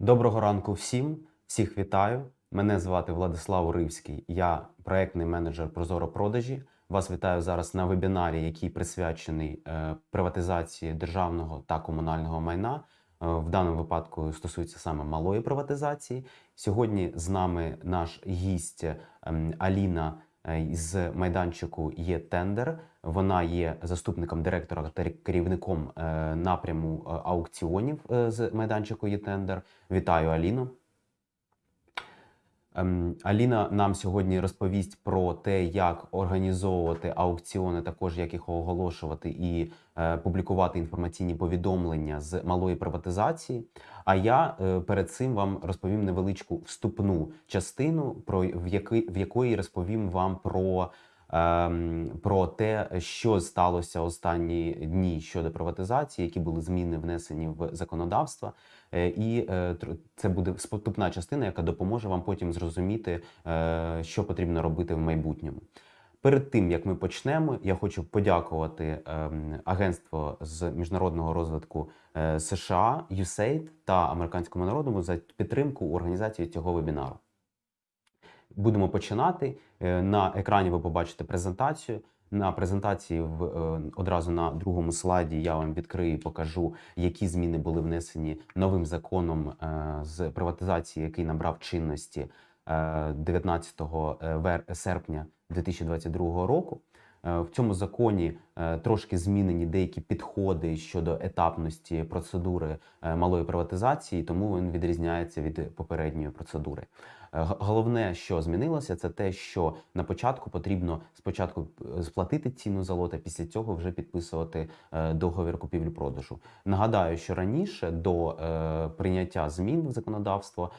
Доброго ранку всім, всіх вітаю. Мене звати Владислав Уривський, я проектний менеджер Прозоро продажі. Вас вітаю зараз на вебінарі, який присвячений е, приватизації державного та комунального майна. Е, В даному випадку стосується саме малої приватизації. Сьогодні з нами наш гість ем, Аліна з майданчику є тендер. Вона є заступником директора та керівником е, напряму е, аукціонів е, з майданчику є тендер. Вітаю Аліну. Ем, Аліна нам сьогодні розповість про те, як організовувати аукціони, також як їх оголошувати і е, публікувати інформаційні повідомлення з малої приватизації. А я е, перед цим вам розповім невеличку вступну частину, про в, який, в якої розповім вам про. ем, Про те, що сталося останні дні щодо приватизації, які були зміни внесені в законодавство, і е, це буде вступна частина, яка допоможе вам потім зрозуміти, е, що потрібно робити в майбутньому. Перед тим як ми почнемо, я хочу подякувати ем, агентство з міжнародного розвитку е, США USAID та американському народному за підтримку у організації цього вебінару. Будемо починати. Е, На екрані ви побачите презентацію. На презентації в е, одразу на другому слайді я вам відкрию і покажу, які зміни були внесені новим законом е, з приватизації, який набрав чинності е, 19 вер- серпня 2022 року. Е, В цьому законі е, трошки змінені деякі підходи щодо етапності процедури е, малої приватизації, тому він відрізняється від попередньої процедури. Е, Головне, що змінилося, це те, що на початку потрібно спочатку е, сплатити ціну за лот, а після цього вже підписувати е, договір купівлі-продажу. Нагадаю, що раніше до прийняття змін в законодавство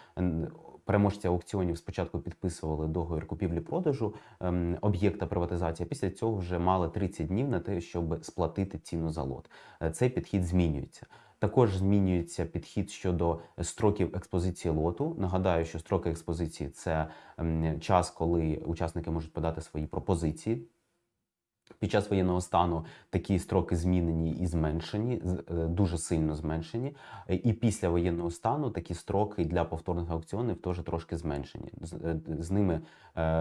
переможці аукціонів спочатку підписували договір купівлі-продажу ем, об'єкта приватизації, після цього вже мали 30 днів на те, щоб сплатити ціну за лот. Цей підхід змінюється. Також змінюється підхід щодо строків експозиції лоту. Нагадаю, що строки експозиції це ем, час, коли учасники можуть подати свої пропозиції. Під час воєнного стану такі строки змінені і зменшені, е, дуже сильно зменшені. Е, І після воєнного стану такі строки для повторних аукціонів теж трошки зменшені. З, е, ними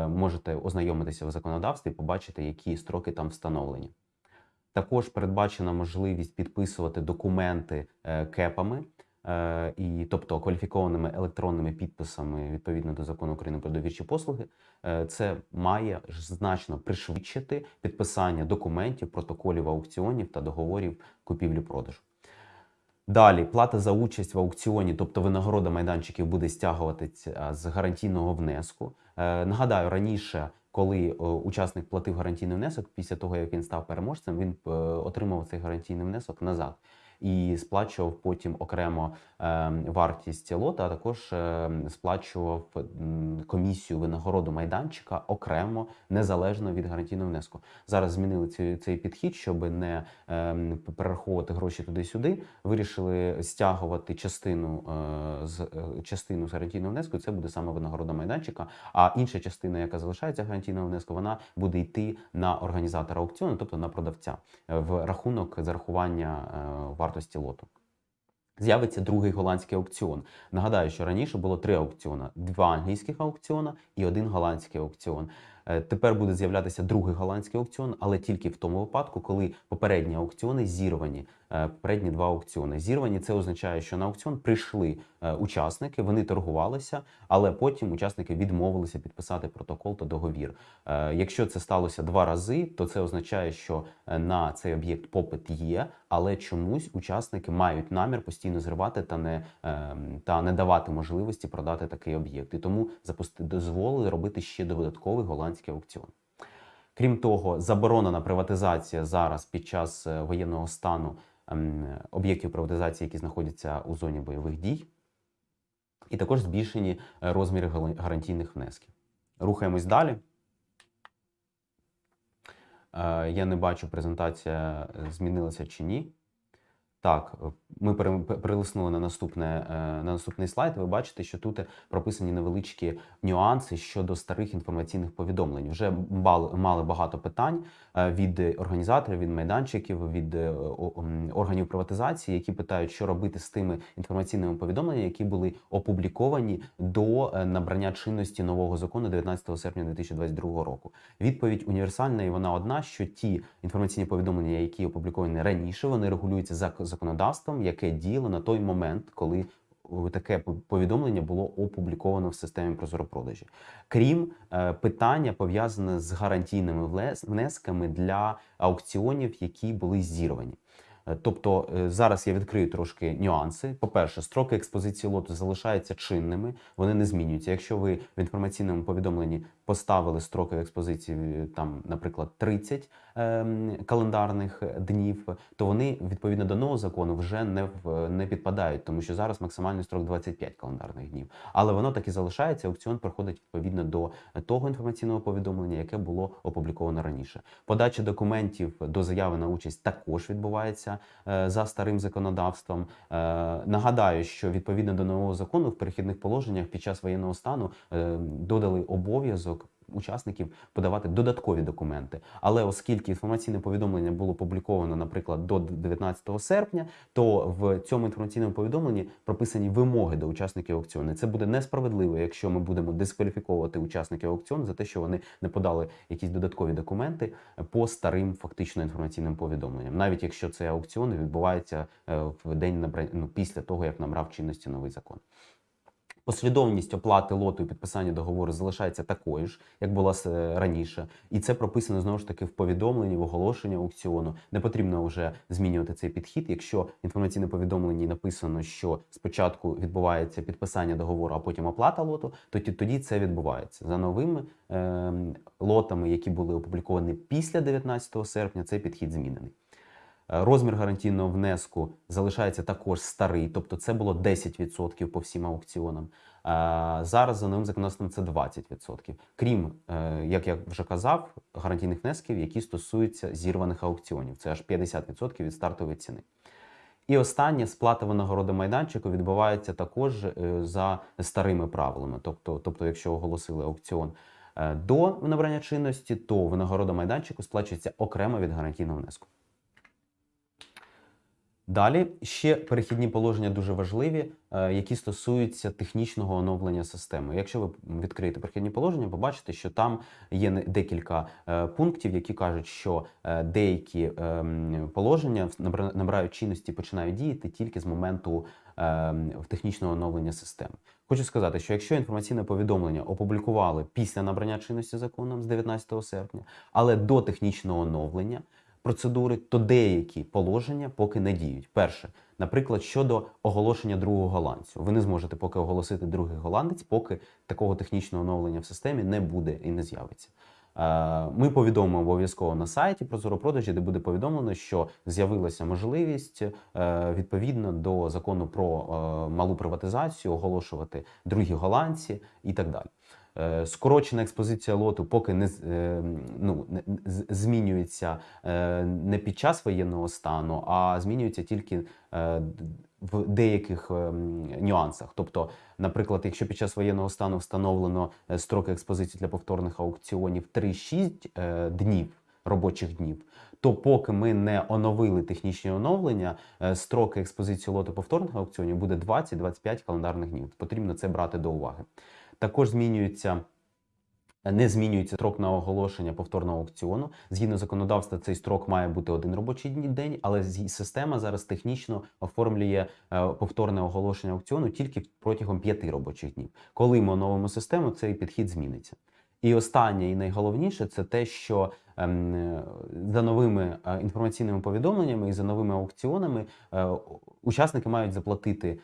можете ознайомитися в законодавстві, побачити, які строки там встановлені. Також передбачена можливість підписувати документи е, кепами, е, і, тобто кваліфікованими електронними підписами відповідно до закону України про довірчі послуги. Е, Це має значно пришвидшити підписання документів, протоколів аукціонів та договорів купівлі-продажу. Далі плата за участь в аукціоні, тобто винагорода майданчиків, буде стягуватися з гарантійного внеску. Нагадаю, раніше, коли е, учасник платив гарантійний внесок, після того як він став переможцем, він е, отримав цей гарантійний внесок назад і сплачував потім окремо е, вартість лота, а також е, сплачував комісію винагороду майданчика окремо, незалежно від гарантійного внеску. Зараз змінили цей, цей підхід, щоб не ем, перераховувати гроші туди-сюди. Вирішили стягувати частину е, з е, частину з гарантійного внеску. Це буде саме винагорода майданчика. А інша частина, яка залишається гарантійного внеску, вона буде йти на організатора аукціону, тобто на продавця, е, в рахунок зарахування е, вартості лоту. З'явиться другий голландський аукціон. Нагадаю, що раніше було три аукціони: два англійських аукціона і один голландський аукціон. Е, Тепер буде з'являтися другий голландський аукціон, але тільки в тому випадку, коли попередні аукціони зірвані. Е, Попередні два аукціони зірвані. Це означає, що на аукціон прийшли е, учасники, вони торгувалися, але потім учасники відмовилися підписати протокол та договір. Е, Якщо це сталося два рази, то це означає, що на цей об'єкт попит є, але чомусь учасники мають намір постійно зривати та не, та не давати можливості продати такий об'єкт. І тому запусти дозволили робити ще додатковий голландський аукціон. Крім того, заборонена приватизація зараз під час воєнного стану об'єктів приватизації, які знаходяться у зоні бойових дій, і також збільшені е, розміри гарантійних внесків. Рухаємось далі. Е, Я не бачу, презентація е, змінилася чи ні. Так, е, ми перелиснули на наступне е, на наступний слайд. Ви бачите, що тут прописані невеличкі нюанси щодо старих інформаційних повідомлень. Вже мали, багато питань е, від організаторів, від майданчиків, від органів приватизації, які питають, що робити з тими інформаційними повідомленнями, які були опубліковані до набрання чинності нового закону 19 серпня 2022 року. Відповідь універсальна, і вона одна: що ті інформаційні повідомлення, які опубліковані раніше, вони регулюються за законодавством, яке діяло на той момент, коли таке повідомлення було опубліковано в системі прозоропродажі. Крім е, питання пов'язане з гарантійними внесками для аукціонів, які були зірвані. Е, Тобто е, зараз я відкрию трошки нюанси. По-перше, строки експозиції лоту залишаються чинними, вони не змінюються. Якщо ви в інформаційному повідомленні поставили строки експозиції, е, там, наприклад, 30 ем, календарних днів, то вони відповідно до нового закону вже не в не підпадають, тому що зараз максимальний строк 25 календарних днів. Але воно так і залишається. Аукціон проходить відповідно до того інформаційного повідомлення, яке було опубліковано раніше. Подача документів до заяви на участь також відбувається е, за старим законодавством. Е, Нагадаю, що відповідно до нового закону в перехідних положеннях під час воєнного стану е, додали обов'язок. Учасників подавати додаткові документи, але оскільки інформаційне повідомлення було опубліковано, наприклад, до 19 серпня, то в цьому інформаційному повідомленні прописані вимоги до учасників аукціону. Це буде несправедливо, якщо ми будемо дискваліфіковувати учасників аукціону за те, що вони не подали якісь додаткові документи по старим фактично інформаційним повідомленням, навіть якщо цей аукціон відбувається е, в день набрання ну, після того, як набрав чинності новий закон. Послідовність оплати лоту і підписання договору залишається такою ж, як була раніше, і це прописано знову ж таки в повідомленні, в оголошенні аукціону. Не потрібно вже змінювати цей підхід. Якщо в інформаційне повідомленні написано, що спочатку відбувається підписання договору, а потім оплата лоту, то тоді це відбувається за новими е, лотами, які були опубліковані після 19 серпня. Цей підхід змінений. Е, Розмір гарантійного внеску залишається також старий, тобто це було 10% по всім аукціонам. Е, Зараз за новим законодавством це 20%. Крім, е, як я вже казав, гарантійних внесків, які стосуються зірваних аукціонів. Це аж 50% від стартової ціни. І останнє сплата винагороди майданчику відбувається також за старими правилами. Тобто, тобто, якщо оголосили аукціон до набрання чинності, то винагорода майданчику сплачується окремо від гарантійного внеску. Далі ще перехідні положення дуже важливі, е, які стосуються технічного оновлення системи. Якщо ви відкриєте перехідні положення, побачите, що там є декілька е, пунктів, які кажуть, що е, деякі ем, положення набирають чинності, починають діяти тільки з моменту ем, технічного оновлення системи. Хочу сказати, що якщо інформаційне повідомлення опублікували після набрання чинності законом з 19 серпня, але до технічного оновлення процедури, то деякі положення поки не діють. Перше, наприклад, щодо оголошення другого голландцю. Ви не зможете поки оголосити другий голландець, поки такого технічного оновлення в системі не буде і не з'явиться. Е, Ми повідомимо обов'язково на сайті Прозоропродажі, де буде повідомлено, що з'явилася можливість е, відповідно до закону про е, малу приватизацію оголошувати другі голландці і так далі. Е, Скорочена експозиція лоту поки не е, ну, змінюється е, не під час воєнного стану, а змінюється тільки в деяких ем, нюансах. Тобто, наприклад, якщо під час воєнного стану встановлено строки експозиції для повторних аукціонів 3-6 е, днів робочих днів, то поки ми не оновили технічні оновлення, строки експозиції лоту повторних аукціонів буде 20-25 календарних днів. Потрібно це брати до уваги. Також змінюється. Не змінюється строк на оголошення повторного аукціону. Згідно законодавства, цей строк має бути один робочий день, але система зараз технічно оформлює е, повторне оголошення аукціону тільки протягом п'яти робочих днів. Коли ми оновимо систему, цей підхід зміниться. І останнє і найголовніше це те, що е, за новими е, інформаційними повідомленнями і за новими аукціонами е, учасники мають заплатити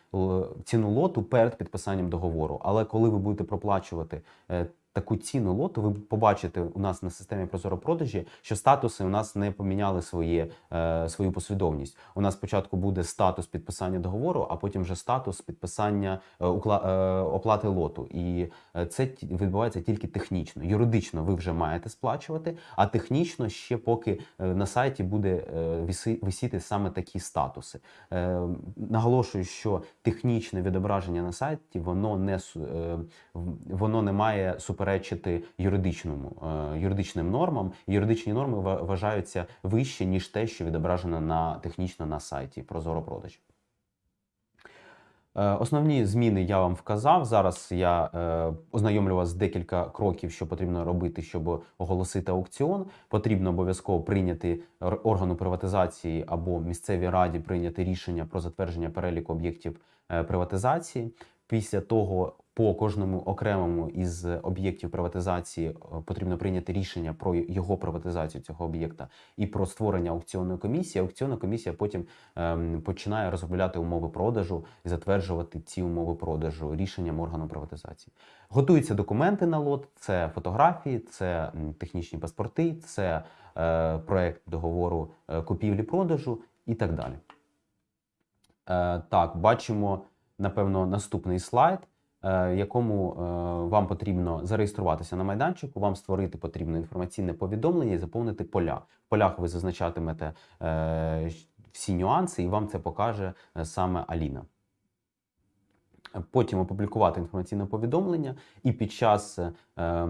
ціну лоту перед підписанням договору. Але коли ви будете проплачувати е, таку ціну лоту, ви побачите у нас на системі Прозоро продажі, що статуси у нас не поміняли своє, е, свою послідовність. У нас спочатку буде статус підписання договору, а потім вже статус підписання е, укла- е, оплати лоту. І е, це відбувається тільки технічно. Юридично ви вже маєте сплачувати, а технічно ще поки е, на сайті буде е, висіти саме такі статуси. Е, Наголошую, що технічне відображення на сайті воно не воно не має суперечити юридичному е, юридичним нормам. Юридичні норми вважаються вище ніж те, що відображено на технічно на сайті Прозоро продажі. Е, Основні зміни я вам вказав. Зараз я е, ознайомлю вас з декілька кроків, що потрібно робити, щоб оголосити аукціон. Потрібно обов'язково прийняти органу приватизації або місцевій раді прийняти рішення про затвердження переліку об'єктів е, приватизації. Після того по кожному окремому із об'єктів приватизації е, потрібно прийняти рішення про його приватизацію цього об'єкта і про створення аукціонної комісії. Аукціонна комісія потім ем, починає розробляти умови продажу і затверджувати ці умови продажу рішенням органу приватизації. Готуються документи на лот: це фотографії, це технічні паспорти, це е, проект договору е, купівлі-продажу і так далі. Е, так, бачимо, напевно, наступний слайд, якому е, вам потрібно зареєструватися на майданчику, вам створити потрібне інформаційне повідомлення і заповнити поля. В полях ви зазначатимете е, всі нюанси, і вам це покаже е, саме Аліна. Потім опублікувати інформаційне повідомлення, і під час е,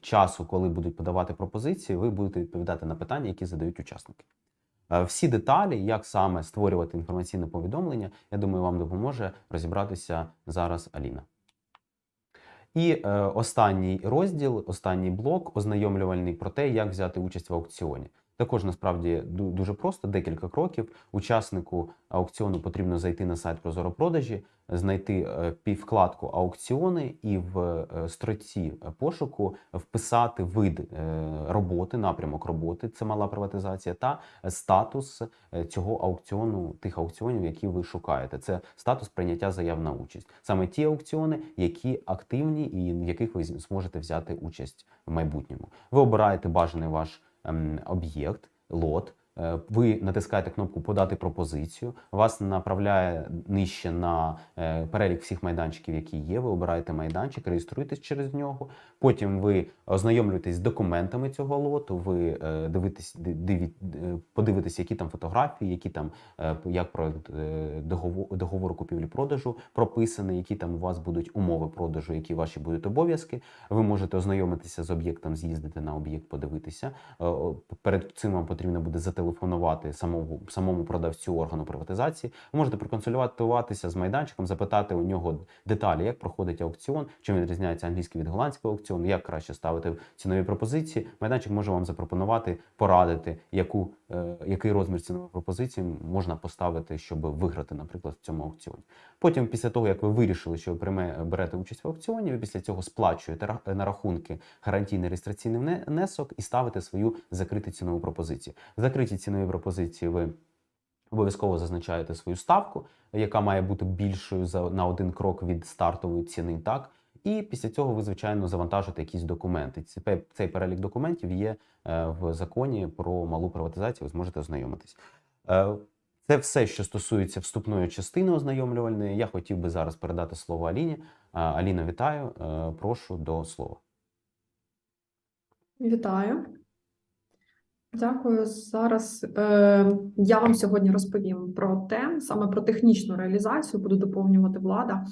часу, коли будуть подавати пропозиції, ви будете відповідати на питання, які задають учасники. Е, Всі деталі, як саме створювати інформаційне повідомлення, я думаю, вам допоможе розібратися зараз Аліна. І е, останній розділ, останній блок ознайомлювальний про те, як взяти участь в аукціоні. Також насправді дуже просто, декілька кроків. Учаснику аукціону потрібно зайти на сайт Прозоро продажі, знайти е, вкладку аукціони і в е, строці пошуку вписати вид е, роботи, напрямок роботи, це мала приватизація, та статус цього аукціону, тих аукціонів, які ви шукаєте. Це статус прийняття заяв на участь. Саме ті аукціони, які активні і в яких ви зможете взяти участь в майбутньому. Ви обираєте бажаний ваш ем, об'єкт, лот. Е, Ви натискаєте кнопку Подати пропозицію. Вас направляє нижче на е, перелік всіх майданчиків, які є. Ви обираєте майданчик, реєструєтесь через нього. Потім ви ознайомлюєтесь з документами цього лоту. Ви е, дивитесь, подивитесь, які там фотографії, які там як е, договор- договору купівлі-продажу прописаний, які там у вас будуть умови продажу, які ваші будуть обов'язки. Ви можете ознайомитися з об'єктом, з'їздити на об'єкт, подивитися. Перед цим вам потрібно буде зателефонувати самому, самому продавцю органу приватизації. Ви можете проконсультуватися з майданчиком, запитати у нього деталі, як проходить аукціон, чим відрізняється англійський від голландського аукціону, як краще ставити цінові пропозиції. Майданчик може вам запропонувати, порадити, яку, який розмір цінової пропозиції можна поставити, щоб виграти, наприклад, в цьому аукціоні. Потім, після того, як ви вирішили, що ви прийме, берете участь в аукціоні, ви після цього сплачуєте на рахунки гарантійний реєстраційний внесок і ставите свою закриту цінову пропозицію. В закритій ціновій пропозиції ви обов'язково зазначаєте свою ставку, яка має бути більшою за на один крок від стартової ціни. Так. І після цього ви, звичайно, завантажите якісь документи. Цей перелік документів є е, в законі про малу приватизацію. Ви зможете ознайомитись. Е, Це все, що стосується вступної частини ознайомлювальної. Я хотів би зараз передати слово Аліні. Е, Аліна, вітаю. Прошу до слова. Вітаю. Дякую. Зараз е, я вам сьогодні розповім про те, саме про технічну реалізацію, буду доповнювати влада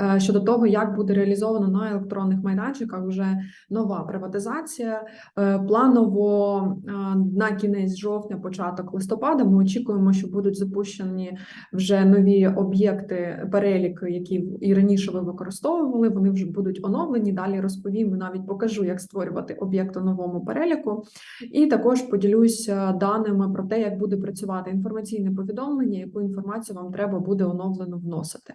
е, щодо того, як буде реалізовано на електронних майданчиках вже нова приватизація. Е, планово е, на кінець жовтня, початок листопада, ми очікуємо, що будуть запущені вже нові об'єкти, переліки, які і раніше ви використовували. Вони вже будуть оновлені. Далі розповім і навіть покажу, як створювати об'єкт у новому переліку. І також поділюся даними про те, як буде працювати інформаційне повідомлення, яку інформацію вам треба буде оновлено вносити.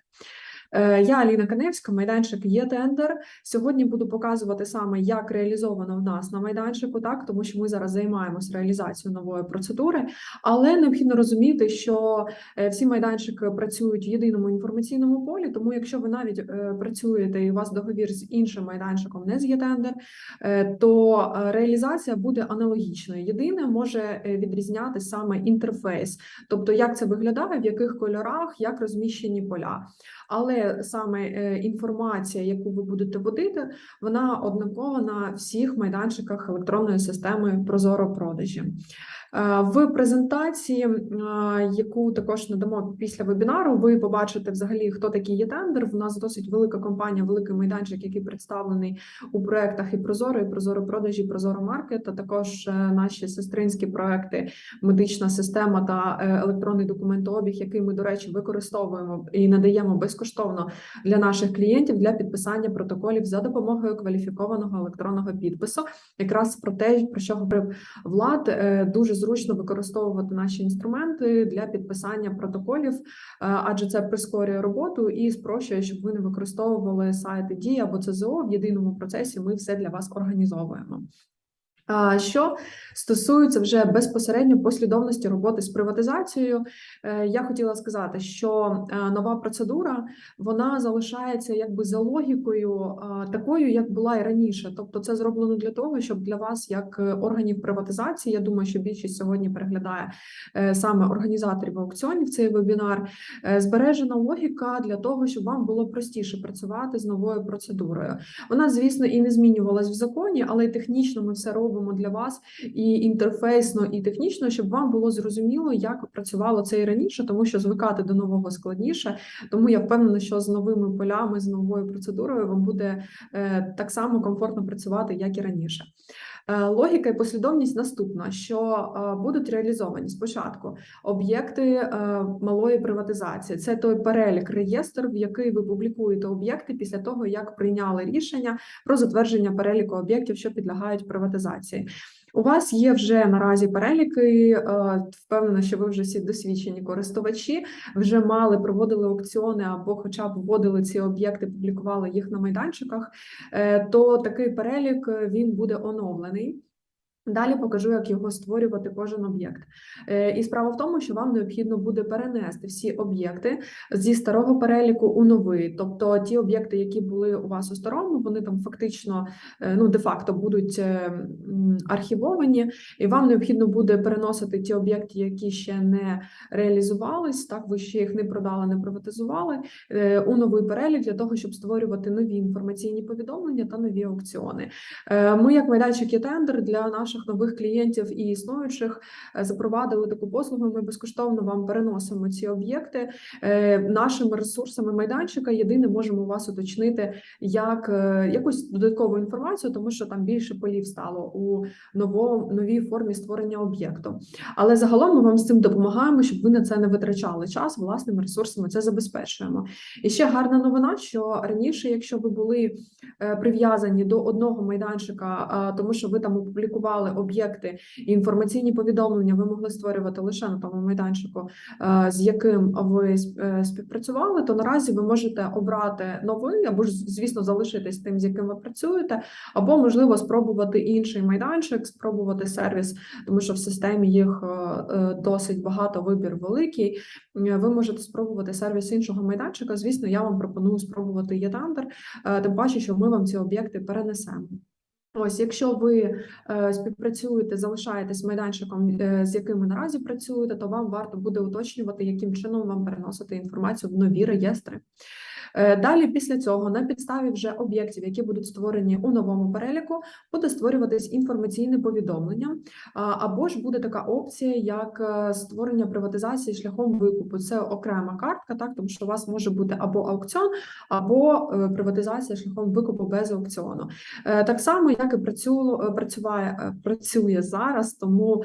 Е, Я Аліна Каневська, майданчик є тендер. Сьогодні буду показувати саме, як реалізовано в нас на майданчику, так тому що ми зараз займаємося реалізацією нової процедури, але необхідно розуміти, що е, всі майданчики працюють в єдиному інформаційному полі. Тому, якщо ви навіть е, працюєте і у вас договір з іншим майданчиком, не з є тендер, то реалізація буде аналогічною. Єдине може відрізняти саме інтерфейс, тобто як це виглядає, в яких кольорах, як розміщені поля. Але саме е, інформація, яку ви будете вводити, вона однакова на всіх майданчиках електронної системи Прозоро продажі. Е, В презентації, е, яку також надамо після вебінару, ви побачите взагалі, хто такий є тендер. В нас досить велика компанія, великий майданчик, який представлений у проектах і Прозоро, і Прозоро продажі, Прозоро Маркет, а також е, наші сестринські проекти, медична система та електронний документообіг, який ми, до речі, використовуємо і надаємо безкоштовно для наших клієнтів для підписання протоколів за допомогою кваліфікованого електронного підпису. Якраз про те, про що говорив Влад, дуже зручно використовувати наші інструменти для підписання протоколів, е, адже це прискорює роботу і спрощує, щоб ви не використовували сайти дії або ЦЗО в єдиному процесі. Ми все для вас організовуємо. Що стосується вже безпосередньо послідовності роботи з приватизацією, е, я хотіла сказати, що е, нова процедура вона залишається якби за логікою е, такою, як була і раніше. Тобто, це зроблено для того, щоб для вас, як органів приватизації, я думаю, що більшість сьогодні переглядає саме організаторів аукціонів цей вебінар. Збережена логіка для того, щоб вам було простіше працювати з новою процедурою. Вона, звісно, і не змінювалась в законі, але технічно ми все робимо для вас і інтерфейсно, і технічно, щоб вам було зрозуміло, як працювало це і раніше, тому що звикати до нового складніше. Тому я впевнена, що з новими полями, з новою процедурою вам буде е, так само комфортно працювати, як і раніше. Е, Логіка і послідовність наступна: що е, будуть реалізовані спочатку об'єкти е, малої приватизації. Це той перелік реєстр, в який ви публікуєте об'єкти після того, як прийняли рішення про затвердження переліку об'єктів, що підлягають приватизації. У вас є вже наразі переліки. е, Впевнена, що ви вже всі досвідчені користувачі, вже мали проводили аукціони або, хоча б вводили ці об'єкти, публікували їх на майданчиках. е, То такий перелік е, він буде оновлений. Далі покажу, як його створювати кожен об'єкт. Е, І справа в тому, що вам необхідно буде перенести всі об'єкти зі старого переліку у новий. Тобто ті об'єкти, які були у вас у старому, вони там фактично, е, ну де-факто будуть е, архівовані, і вам необхідно буде переносити ті об'єкти, які ще не реалізувались, так ви ще їх не продали, не приватизували, у новий перелік для того, щоб створювати нові інформаційні повідомлення та нові аукціони. Ми, як майданчик є тендер для наших нових клієнтів і існуючих, е, запровадили таку послугу. Ми безкоштовно вам переносимо ці об'єкти Е, нашими ресурсами майданчика. Єдине можемо вас уточнити як е, якусь додаткову інформацію, тому що там більше полів стало у ново, новій формі створення об'єкту. Але загалом ми вам з цим допомагаємо, щоб ви на це не витрачали час. Власними ресурсами це забезпечуємо. І ще гарна новина, що раніше, якщо ви були прив'язані до одного майданчика, тому що ви там опублікували об'єкти і інформаційні повідомлення, ви могли створювати лише на тому майданчику, е, з яким ви е, співпрацювали, то наразі ви можете обрати новий або ж, звісно, залишитись тим, з яким ви працюєте, або можливо спробувати інший майданчик, спробувати сервіс, тому що в системі їх е, досить багато, вибір великий. Ви можете спробувати сервіс іншого майданчика. Звісно, я вам пропоную спробувати Єтандер, тим паче, що ми вам ці об'єкти перенесемо. Ось, якщо ви е, співпрацюєте, залишаєтесь майданчиком, е, з яким ви наразі працюєте, то вам варто буде уточнювати, яким чином вам переносити інформацію в нові реєстри. Е, Далі, після цього, на підставі вже об'єктів, які будуть створені у новому переліку, буде створюватись інформаційне повідомлення, або ж буде така опція, як е, створення приватизації шляхом викупу. Це окрема картка, так тому що у вас може бути або аукціон, або е, приватизація шляхом викупу без аукціону. Так само, як і працює, працює, працює зараз, тому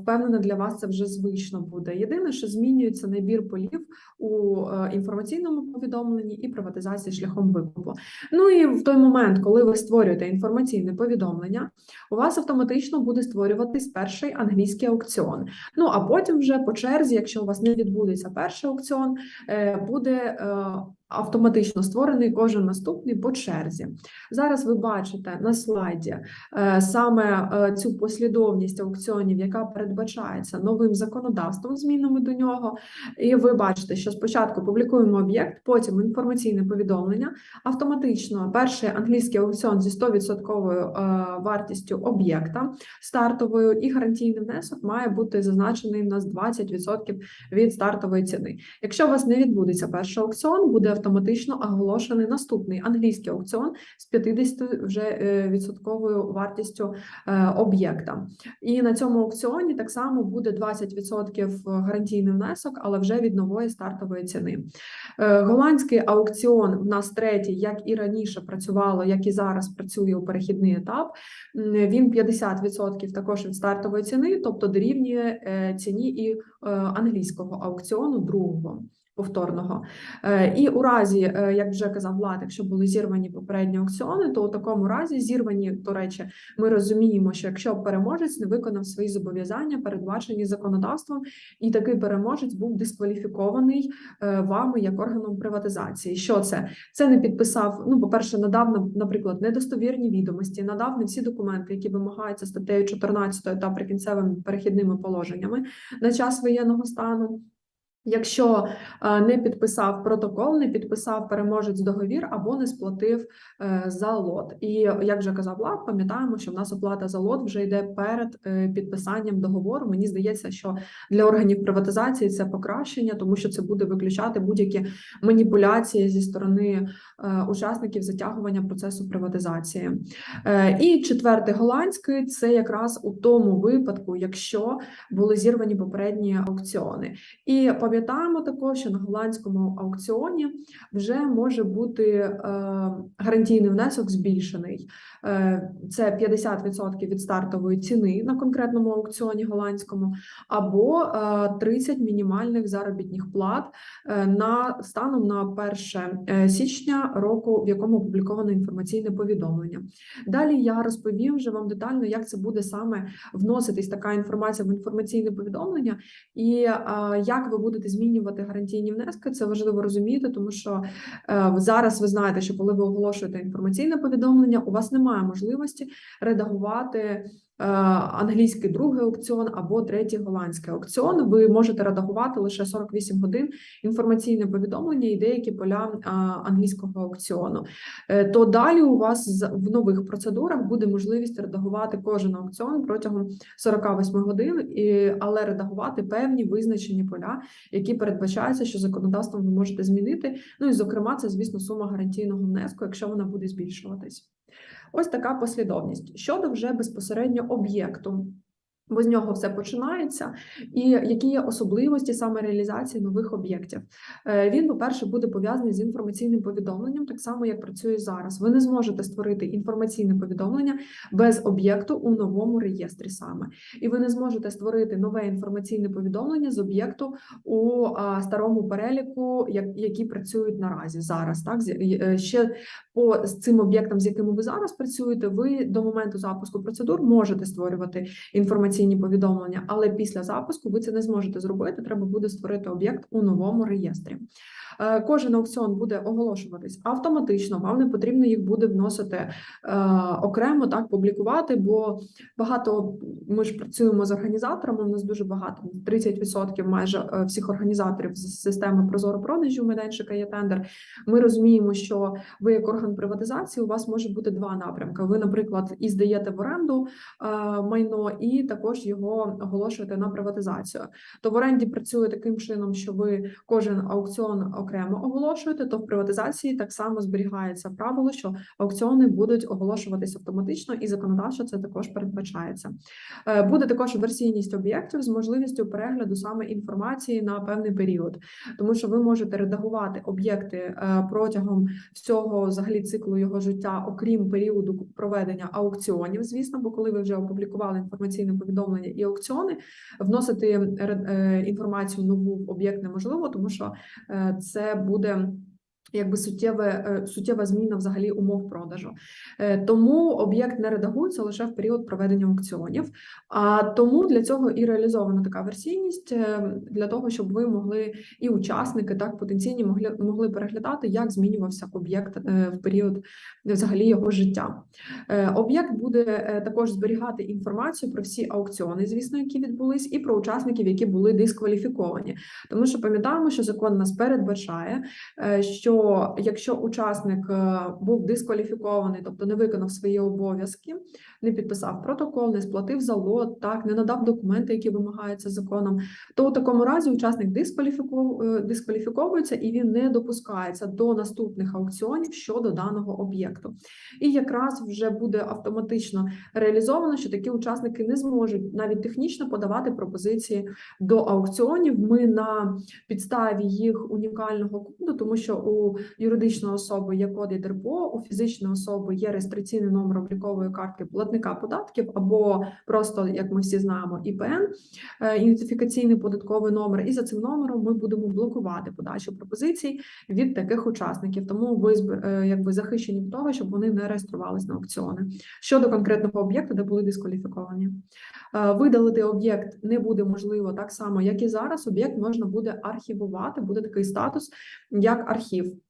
впевнена для вас це вже звично буде. Єдине, що змінюється набір полів у інформаційному повідомленні і приватизації шляхом викупу. Ну і в той момент, коли ви створюєте інформаційне повідомлення, у вас автоматично буде створюватись перший англійський аукціон. Ну а потім вже по черзі, якщо у вас не відбудеться перший аукціон, е, буде е, автоматично створений кожен наступний по черзі. Зараз ви бачите на слайді е, саме е, цю послідовність аукціонів, яка передбачається новим законодавством, змінами до нього. І ви бачите, що спочатку публікуємо об'єкт, потім інформаційне повідомлення. Автоматично перший англійський аукціон зі 100% е, вартістю об'єкта стартовою і гарантійний внесок має бути зазначений у нас 20% від стартової ціни. Якщо у вас не відбудеться перший аукціон, буде автоматично оголошений наступний англійський аукціон з 50 вже е, відсотковою вартістю е, об'єкта. І на цьому аукціоні так само буде 20% гарантійний внесок, але вже від нової стартової ціни. Е, Голландський аукціон в нас третій, як і раніше працювало, як і зараз працює у перехідний етап. Він 50% також від стартової ціни, тобто дорівнює ціні і англійського аукціону другого. Повторного Е, і у разі, е, як вже казав Влад, якщо були зірвані попередні аукціони, то у такому разі зірвані, до речі, ми розуміємо, що якщо переможець не виконав свої зобов'язання, передбачені законодавством, і такий переможець був дискваліфікований е, вами як органом приватизації. Що це? Це не підписав. Ну, по-перше, надав на- наприклад, недостовірні відомості, надав не всі документи, які вимагаються статтею 14 та прикінцевими перехідними положеннями на час воєнного стану. Якщо е, не підписав протокол, не підписав переможець договір або не сплатив е, за лот. І як вже казав Влад, пам'ятаємо, що в нас оплата за лот вже йде перед е, підписанням договору. Мені здається, що для органів приватизації це покращення, тому що це буде виключати будь-які маніпуляції зі сторони учасників затягування процесу приватизації. І четвертий голландський це якраз у тому випадку, якщо були зірвані попередні аукціони. І пам'ятаємо також, що на голландському аукціоні вже може бути е, гарантійний внесок збільшений. Е, це 50% від стартової ціни на конкретному аукціоні голландському, або е, 30 мінімальних заробітних плат е, на станом на 1 січня року, в якому опубліковано інформаційне повідомлення. Далі я розповім вже вам детально, як це буде саме вноситись така інформація в інформаційне повідомлення, і е, як ви будете змінювати гарантійні внески. Це важливо розуміти, тому що е, зараз ви знаєте, що коли ви оголошуєте інформаційне повідомлення, у вас немає можливості редагувати. Е, Англійський другий аукціон або третій голландський аукціон. Ви можете редагувати лише 48 годин інформаційне повідомлення і деякі поля англійського аукціону. Е, То далі у вас в нових процедурах буде можливість редагувати кожен аукціон протягом 48 годин, але редагувати певні визначені поля, які передбачаються, що законодавством ви можете змінити. Ну і зокрема, це звісно сума гарантійного внеску, якщо вона буде збільшуватись. Ось така послідовність щодо вже безпосередньо об'єкту. Бо з нього все починається, і які є особливості саме реалізації нових об'єктів. Е, Він, по-перше, буде пов'язаний з інформаційним повідомленням, так само як працює зараз. Ви не зможете створити інформаційне повідомлення без об'єкту у новому реєстрі саме, і ви не зможете створити нове інформаційне повідомлення з об'єкту у старому переліку, які працюють наразі зараз. Так е, ще по цим об'єктам, з якими ви зараз працюєте, ви до моменту запуску процедур можете створювати інформаційні повідомлення, але після запуску ви це не зможете зробити. Треба буде створити об'єкт у новому реєстрі. Е, Кожен аукціон буде оголошуватись автоматично. Вам не потрібно їх буде вносити е, окремо, так публікувати, бо багато ми ж працюємо з організаторами. У нас дуже багато 30% майже е, всіх організаторів з системи Прозоро продажі у майданчика є тендер. Ми розуміємо, що ви як орган приватизації, у вас може бути два напрямки. Ви, наприклад, і здаєте в оренду майно, і також також його оголошуєте на приватизацію. То в оренді працює таким чином, що ви кожен аукціон окремо оголошуєте, то в приватизації так само зберігається правило, що аукціони будуть оголошуватись автоматично, і законодавчо це також передбачається. Е, Буде також версійність об'єктів з можливістю перегляду саме інформації на певний період, тому що ви можете редагувати об'єкти е, протягом всього взагалі циклу його життя, окрім періоду проведення аукціонів, звісно, бо коли ви вже опублікували інформаційне повідомлення і аукціони, вносити ре- е, інформацію нову в об'єкт неможливо, тому що е, це буде. Якби суттєве, е, суттєва зміна взагалі умов продажу. Е, Тому об'єкт не редагується лише в період проведення аукціонів. А тому для цього і реалізована така версійність е, для того, щоб ви могли і учасники так потенційні могли могли переглядати, як змінювався об'єкт в період взагалі його життя. Об'єкт буде також зберігати інформацію про всі аукціони, звісно, які відбулись, і про учасників, які були дискваліфіковані. Тому що пам'ятаємо, що закон нас передбачає, е, що якщо учасник е, був дискваліфікований, тобто не виконав свої обов'язки, не підписав протокол, не сплатив залог, так не надав документи, які вимагаються законом, то у такому разі учасник е, дискваліфіковується і він не допускається до наступних аукціонів щодо даного об'єкту. І якраз вже буде автоматично реалізовано, що такі учасники не зможуть навіть технічно подавати пропозиції до аукціонів. Ми на підставі їх унікального коду, тому що у юридичної особи є код ЄДРПО, у фізичної особи є реєстраційний номер облікової картки платника податків, або просто, як ми всі знаємо, ІПН, е, ідентифікаційний податковий номер. І за цим номером ми будемо блокувати подачу пропозицій від таких учасників. Тому ви е, якби захищені від того, щоб вони не реєструвались на аукціони щодо конкретного об'єкту, де були дискваліфіковані. Е, Видалити об'єкт не буде можливо так само, як і зараз. Об'єкт можна буде архівувати, буде такий статус, як архів.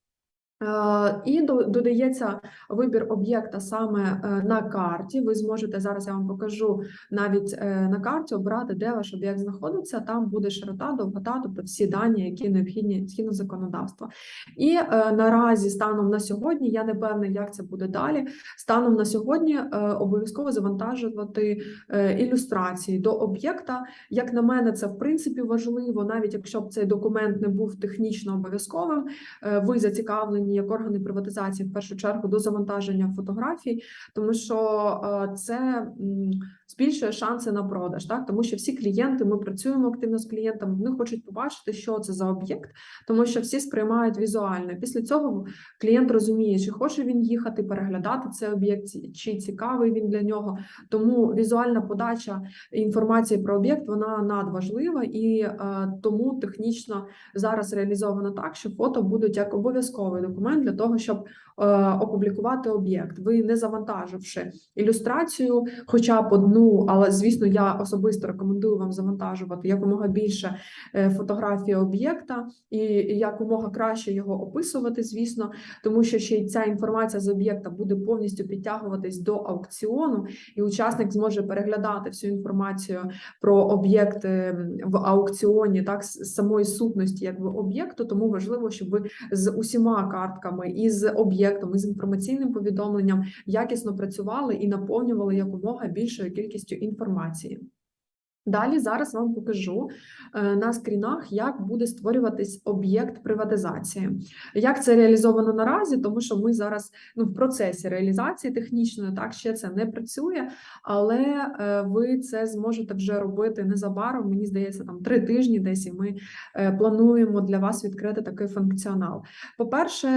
Е, І додається вибір об'єкта саме е, на карті. Ви зможете зараз. Я вам покажу навіть е, на карті обрати, де ваш об'єкт знаходиться. Там буде широта, довгота, тобто всі дані, які необхідні згідно законодавства. І наразі, станом на сьогодні, я не певна, як це буде далі. Станом на сьогодні обов'язково завантажувати ілюстрації до об'єкта. Як на мене, це в принципі важливо, навіть якщо б цей документ не був технічно обов'язковим. Ви зацікавлені як органи приватизації в першу чергу до завантаження фотографій, тому що е, це збільшує шанси на продаж, так тому що всі клієнти, ми працюємо активно з клієнтами, вони хочуть побачити, що це за об'єкт, тому що всі сприймають візуально. Після цього клієнт розуміє, чи хоче він їхати переглядати цей об'єкт, чи цікавий він для нього. Тому візуальна подача інформації про об'єкт вона надважлива і е, тому технічно зараз реалізовано так, що фото будуть як обов'язковий документ для того, щоб е, опублікувати об'єкт. Ви не завантаживши ілюстрацію, хоча б одну, але звісно, я особисто рекомендую вам завантажувати якомога більше е, фотографій об'єкта і якомога краще його описувати, звісно, тому що ще й ця інформація з об'єкта буде повністю підтягуватись до аукціону, і учасник зможе переглядати всю інформацію про об'єкт е, в аукціоні, так з самої сутності, якби об'єкту. Тому важливо, щоб ви з усіма картками і з об'єктом, і з інформаційним повідомленням якісно працювали і наповнювали якомога більшою кількістю інформації. Далі зараз вам покажу е, на скрінах, як буде створюватись об'єкт приватизації. Як це реалізовано наразі, тому що ми зараз ну, в процесі реалізації технічної, так ще це не працює, але е, ви це зможете вже робити незабаром. Мені здається, там три тижні десь і ми е, плануємо для вас відкрити такий функціонал. По-перше,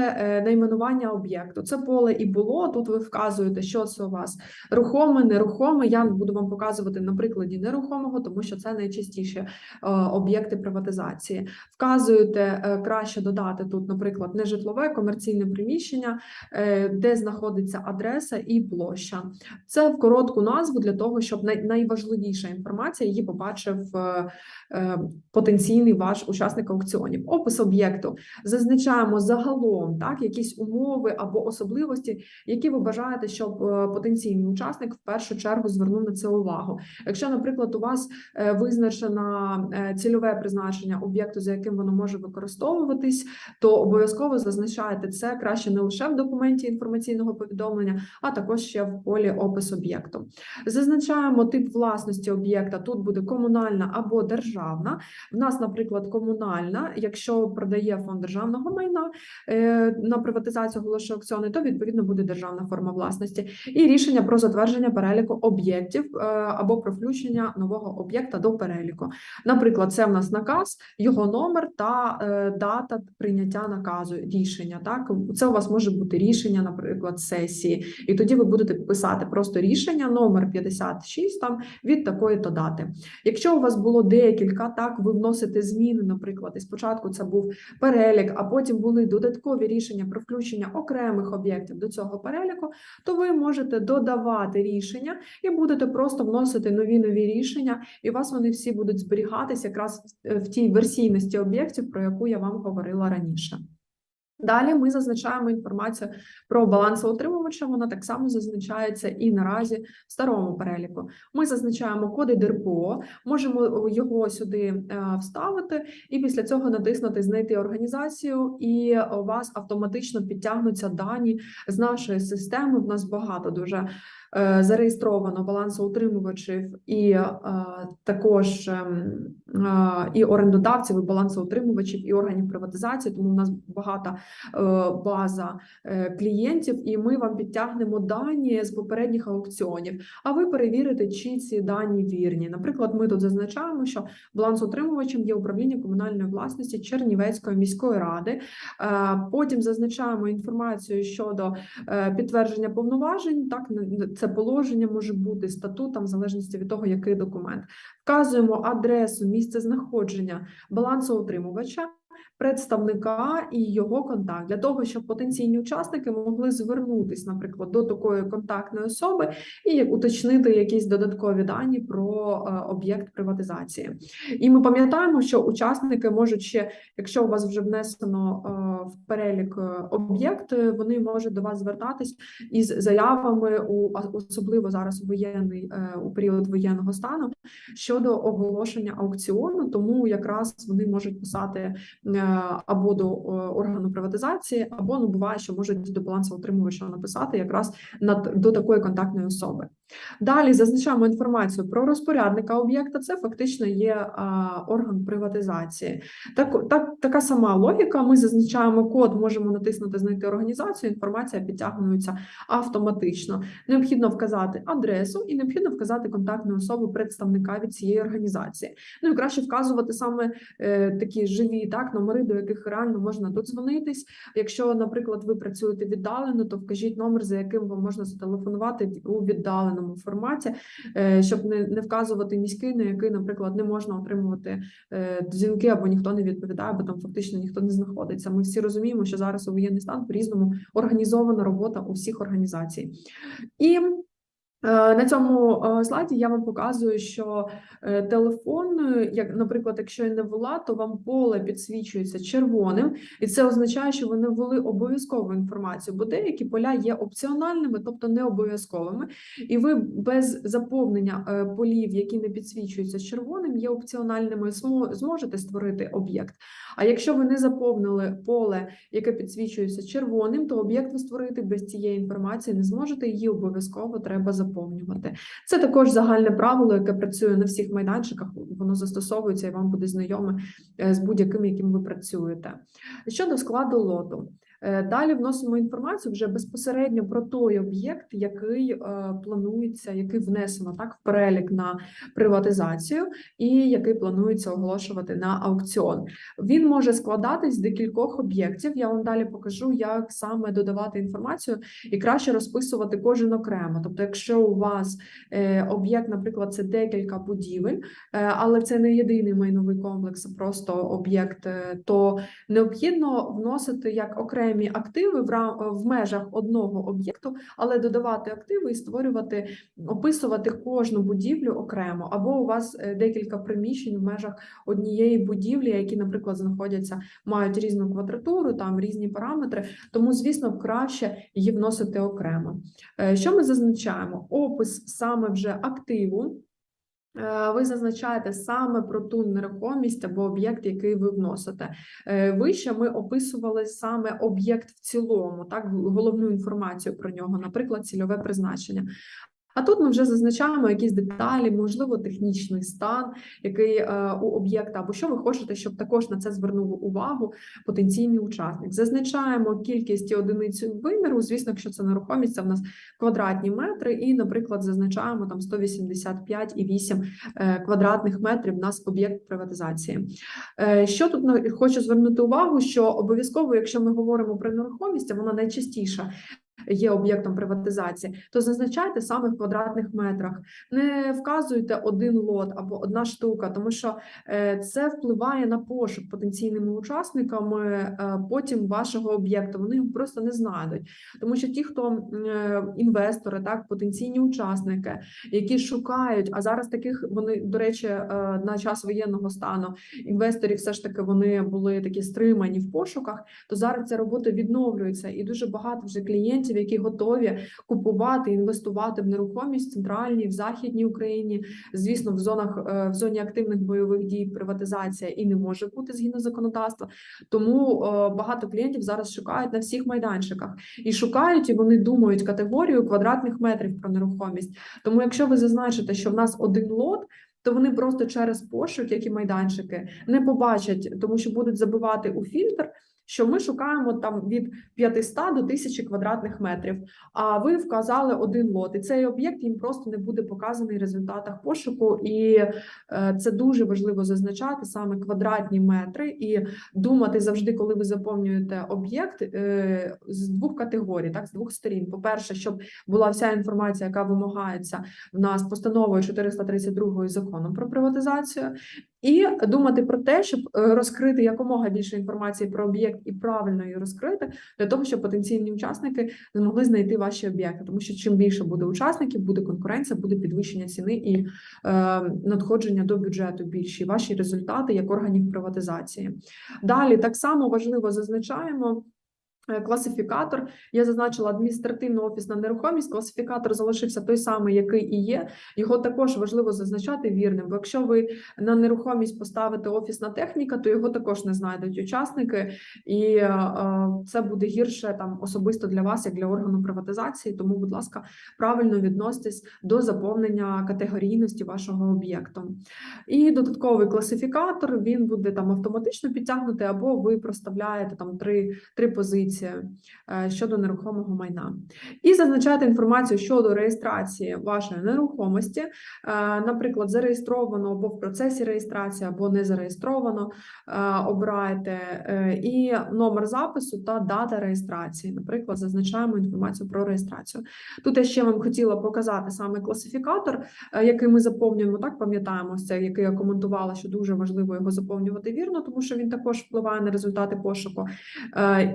найменування об'єкту. Це поле і було. Тут ви вказуєте, що це у вас рухоме, нерухоме. Я буду вам показувати на прикладі нерухомого, тому що це найчастіше е, об'єкти приватизації. Вказуєте е, краще додати тут, наприклад, нежитлове комерційне приміщення, е, де знаходиться адреса і площа. Це в коротку назву для того, щоб найважливіша інформація її побачив потенційний ваш учасник аукціонів. Опис об'єкту зазначаємо загалом так якісь умови або особливості, які ви бажаєте, щоб потенційний учасник в першу чергу звернув на це увагу. Якщо, наприклад, у вас е, визначено е, цільове призначення об'єкту, за яким воно може використовуватись, то обов'язково зазначаєте це краще не лише в документі інформаційного повідомлення, а також ще в полі опис об'єкту. Зазначаємо тип власності об'єкта. Тут буде комунальна або державна. В нас, наприклад, комунальна, якщо продає фонд державного майна е, на приватизацію оголошує аукціони, то відповідно буде державна форма власності. І рішення про затвердження переліку об'єктів або про включення нового об'єкта до переліку. Наприклад, це в нас наказ, його номер та е, дата прийняття наказу рішення. Так, це у вас може бути рішення, наприклад, сесії, і тоді ви будете писати просто рішення номер 56 там від такої то дати. Якщо у вас було декілька, так ви вносите зміни, наприклад, і спочатку це був перелік, а потім були додаткові рішення про включення окремих об'єктів до цього переліку, то ви можете додавати рішення і будете просто вносити нові нові рішення, і у вас вони всі будуть зберігатися якраз в- в тій версійності об'єктів, про яку я вам говорила раніше. Далі ми зазначаємо інформацію про балансоутримувача. Вона так само зазначається і наразі в старому переліку. Ми зазначаємо коди ДРПО, можемо його сюди е, вставити, і після цього натиснути Знайти організацію, і у вас автоматично підтягнуться дані з нашої системи. В нас багато дуже е, зареєстровано балансоутримувачів і е, також ем, е, і орендодавців, і балансоутримувачів, і органів приватизації. Тому у нас багата е, база е, клієнтів, і ми вам підтягнемо дані з попередніх аукціонів. А ви перевірите, чи ці дані вірні. Наприклад, ми тут зазначаємо, що балансоутримувачем є управління комунальної власності Чернівецької міської ради. Е, Потім зазначаємо інформацію щодо е, підтвердження повноважень. Так це положення може бути статутом, в залежності від того, який документ. Вказуємо адресу, місце знаходження балансоутримувача. Представника і його контакт для того, щоб потенційні учасники могли звернутися, наприклад, до такої контактної особи і уточнити якісь додаткові дані про е, об'єкт приватизації. І ми пам'ятаємо, що учасники можуть ще, якщо у вас вже внесено е, в перелік е, об'єкт, вони можуть до вас звертатись із заявами у особливо зараз воєнний у період воєнного стану щодо оголошення аукціону. Тому якраз вони можуть писати або до е, органу приватизації, або ну буває, що можуть до балансоутримувача написати якраз над до такої контактної особи. Далі зазначаємо інформацію про розпорядника об'єкта. Це фактично є а, орган приватизації. Так, так, така сама логіка. Ми зазначаємо код, можемо натиснути знайти організацію. Інформація підтягується автоматично. Необхідно вказати адресу і необхідно вказати контактну особу представника від цієї організації. Ну і краще вказувати саме е, такі живі так номери, до яких реально можна додзвонитись. Якщо, наприклад, ви працюєте віддалено, то вкажіть номер, за яким вам можна зателефонувати у віддаленому форматі, е, щоб не, не вказувати міський, на який, наприклад, не можна отримувати е, дзвінки або ніхто не відповідає, бо там фактично ніхто не знаходиться. Ми всі розуміємо, що зараз у воєнний стан по-різному організована робота усіх організацій. І На цьому е, слайді я вам показую, що е, телефон, е, як, наприклад, якщо я не ввела, то вам поле підсвічується червоним, і це означає, що ви не ввели обов'язкову інформацію, бо деякі поля є опціональними, тобто не обов'язковими, і ви без заповнення е, полів, які не підсвічуються червоним, є опціональними, зможете створити об'єкт. А якщо ви не заповнили поле, яке підсвічується червоним, то об'єкт ви створити без цієї інформації не зможете. Її обов'язково треба заповнювати. Це також загальне правило, яке працює на всіх майданчиках. Воно застосовується і вам буде знайоме е, з будь-яким, яким ви працюєте. Щодо складу лоту. Е, Далі вносимо інформацію вже безпосередньо про той об'єкт, який е, планується, який внесено так в перелік на приватизацію, і який планується оголошувати на аукціон. Він може складатись з декількох об'єктів. Я вам далі покажу, як саме додавати інформацію і краще розписувати кожен окремо. Тобто, якщо у вас е, об'єкт, наприклад, це декілька будівель, але це не єдиний майновий комплекс, а просто об'єкт, то необхідно вносити як окремі активи в в межах одного об'єкту, але додавати активи і створювати, описувати кожну будівлю окремо, або у вас е, декілька приміщень в межах однієї будівлі, які, наприклад, знаходяться, мають різну квадратуру, там різні параметри. Тому, звісно, краще її вносити окремо. Е, Що ми зазначаємо? Опис саме вже активу. Е, Ви зазначаєте саме про ту нерухомість або об'єкт, який ви вносите. Е, Вище ми описували саме об'єкт в цілому, так головну інформацію про нього, наприклад, цільове призначення. А тут ми вже зазначаємо якісь деталі, можливо, технічний стан, який е, у об'єкта, або що ви хочете, щоб також на це звернув увагу потенційний учасник. Зазначаємо кількість і одиницю виміру. Звісно, якщо це нерухомість, це в нас квадратні метри, і, наприклад, зазначаємо там 185,8 е, квадратних метрів. Нас об'єкт приватизації. Е, Що тут хочу звернути увагу, що обов'язково, якщо ми говоримо про нерухомість, вона найчастіше є об'єктом приватизації, то зазначайте саме в квадратних метрах. Не вказуйте один лот або одна штука, тому що е, це впливає на пошук потенційними учасниками е, потім вашого об'єкту. Вони його просто не знайдуть, тому що ті, хто е, інвестори, так потенційні учасники, які шукають, а зараз таких вони до речі, на час воєнного стану інвесторів все ж таки вони були такі стримані в пошуках. То зараз ця робота відновлюється, і дуже багато вже клієнтів, які готові купувати, інвестувати в нерухомість в центральній, в західній Україні. Звісно, в зонах е, в зоні активних бойових дій приватизація і не може бути згідно законодавства. Тому е, багато клієнтів зараз шукають на всіх майданчиках і шукають, і вони думають категорію квадратних метрів про нерухомість. Тому, якщо ви зазначите, що в нас один лот. То вони просто через пошук, як і майданчики, не побачать, тому що будуть забивати у фільтр, що ми шукаємо там від 500 до 1000 квадратних метрів. А ви вказали один лот, і цей об'єкт їм просто не буде показаний в результатах пошуку. І е, це дуже важливо зазначати саме квадратні метри і думати завжди, коли ви заповнюєте об'єкт е, з двох категорій, так з двох сторін. По перше, щоб була вся інформація, яка вимагається в нас постановою 432 законом про приватизацію, і думати про те, щоб е, розкрити якомога більше інформації про об'єкт і правильно її розкрити, для того, щоб потенційні учасники змогли знайти ваші об'єкти. Тому що чим більше буде учасників, буде конкуренція, буде підвищення ціни і е, надходження до бюджету більші. Ваші результати як органів приватизації. Далі так само важливо зазначаємо. Е, Класифікатор я зазначила адміністративно офісна нерухомість. Класифікатор залишився той самий, який і є. Його також важливо зазначати вірним. Бо якщо ви на нерухомість поставите офісна техніка, то його також не знайдуть учасники, і е, е, це буде гірше там особисто для вас, як для органу приватизації. Тому, будь ласка, правильно відноситесь до заповнення категорійності вашого об'єкту. І додатковий класифікатор він буде там автоматично підтягнути, або ви проставляєте там три, три позиції е, щодо нерухомого майна. І зазначаєте інформацію щодо реєстрації вашої нерухомості, Е, наприклад, зареєстровано або в процесі реєстрації, або не зареєстровано, е, обираєте і номер запису та дата реєстрації. Наприклад, зазначаємо інформацію про реєстрацію. Тут я ще вам хотіла показати саме класифікатор, який ми заповнюємо. Так пам'ятаємо який я коментувала, що дуже важливо його заповнювати вірно, тому що він також впливає на результати пошуку.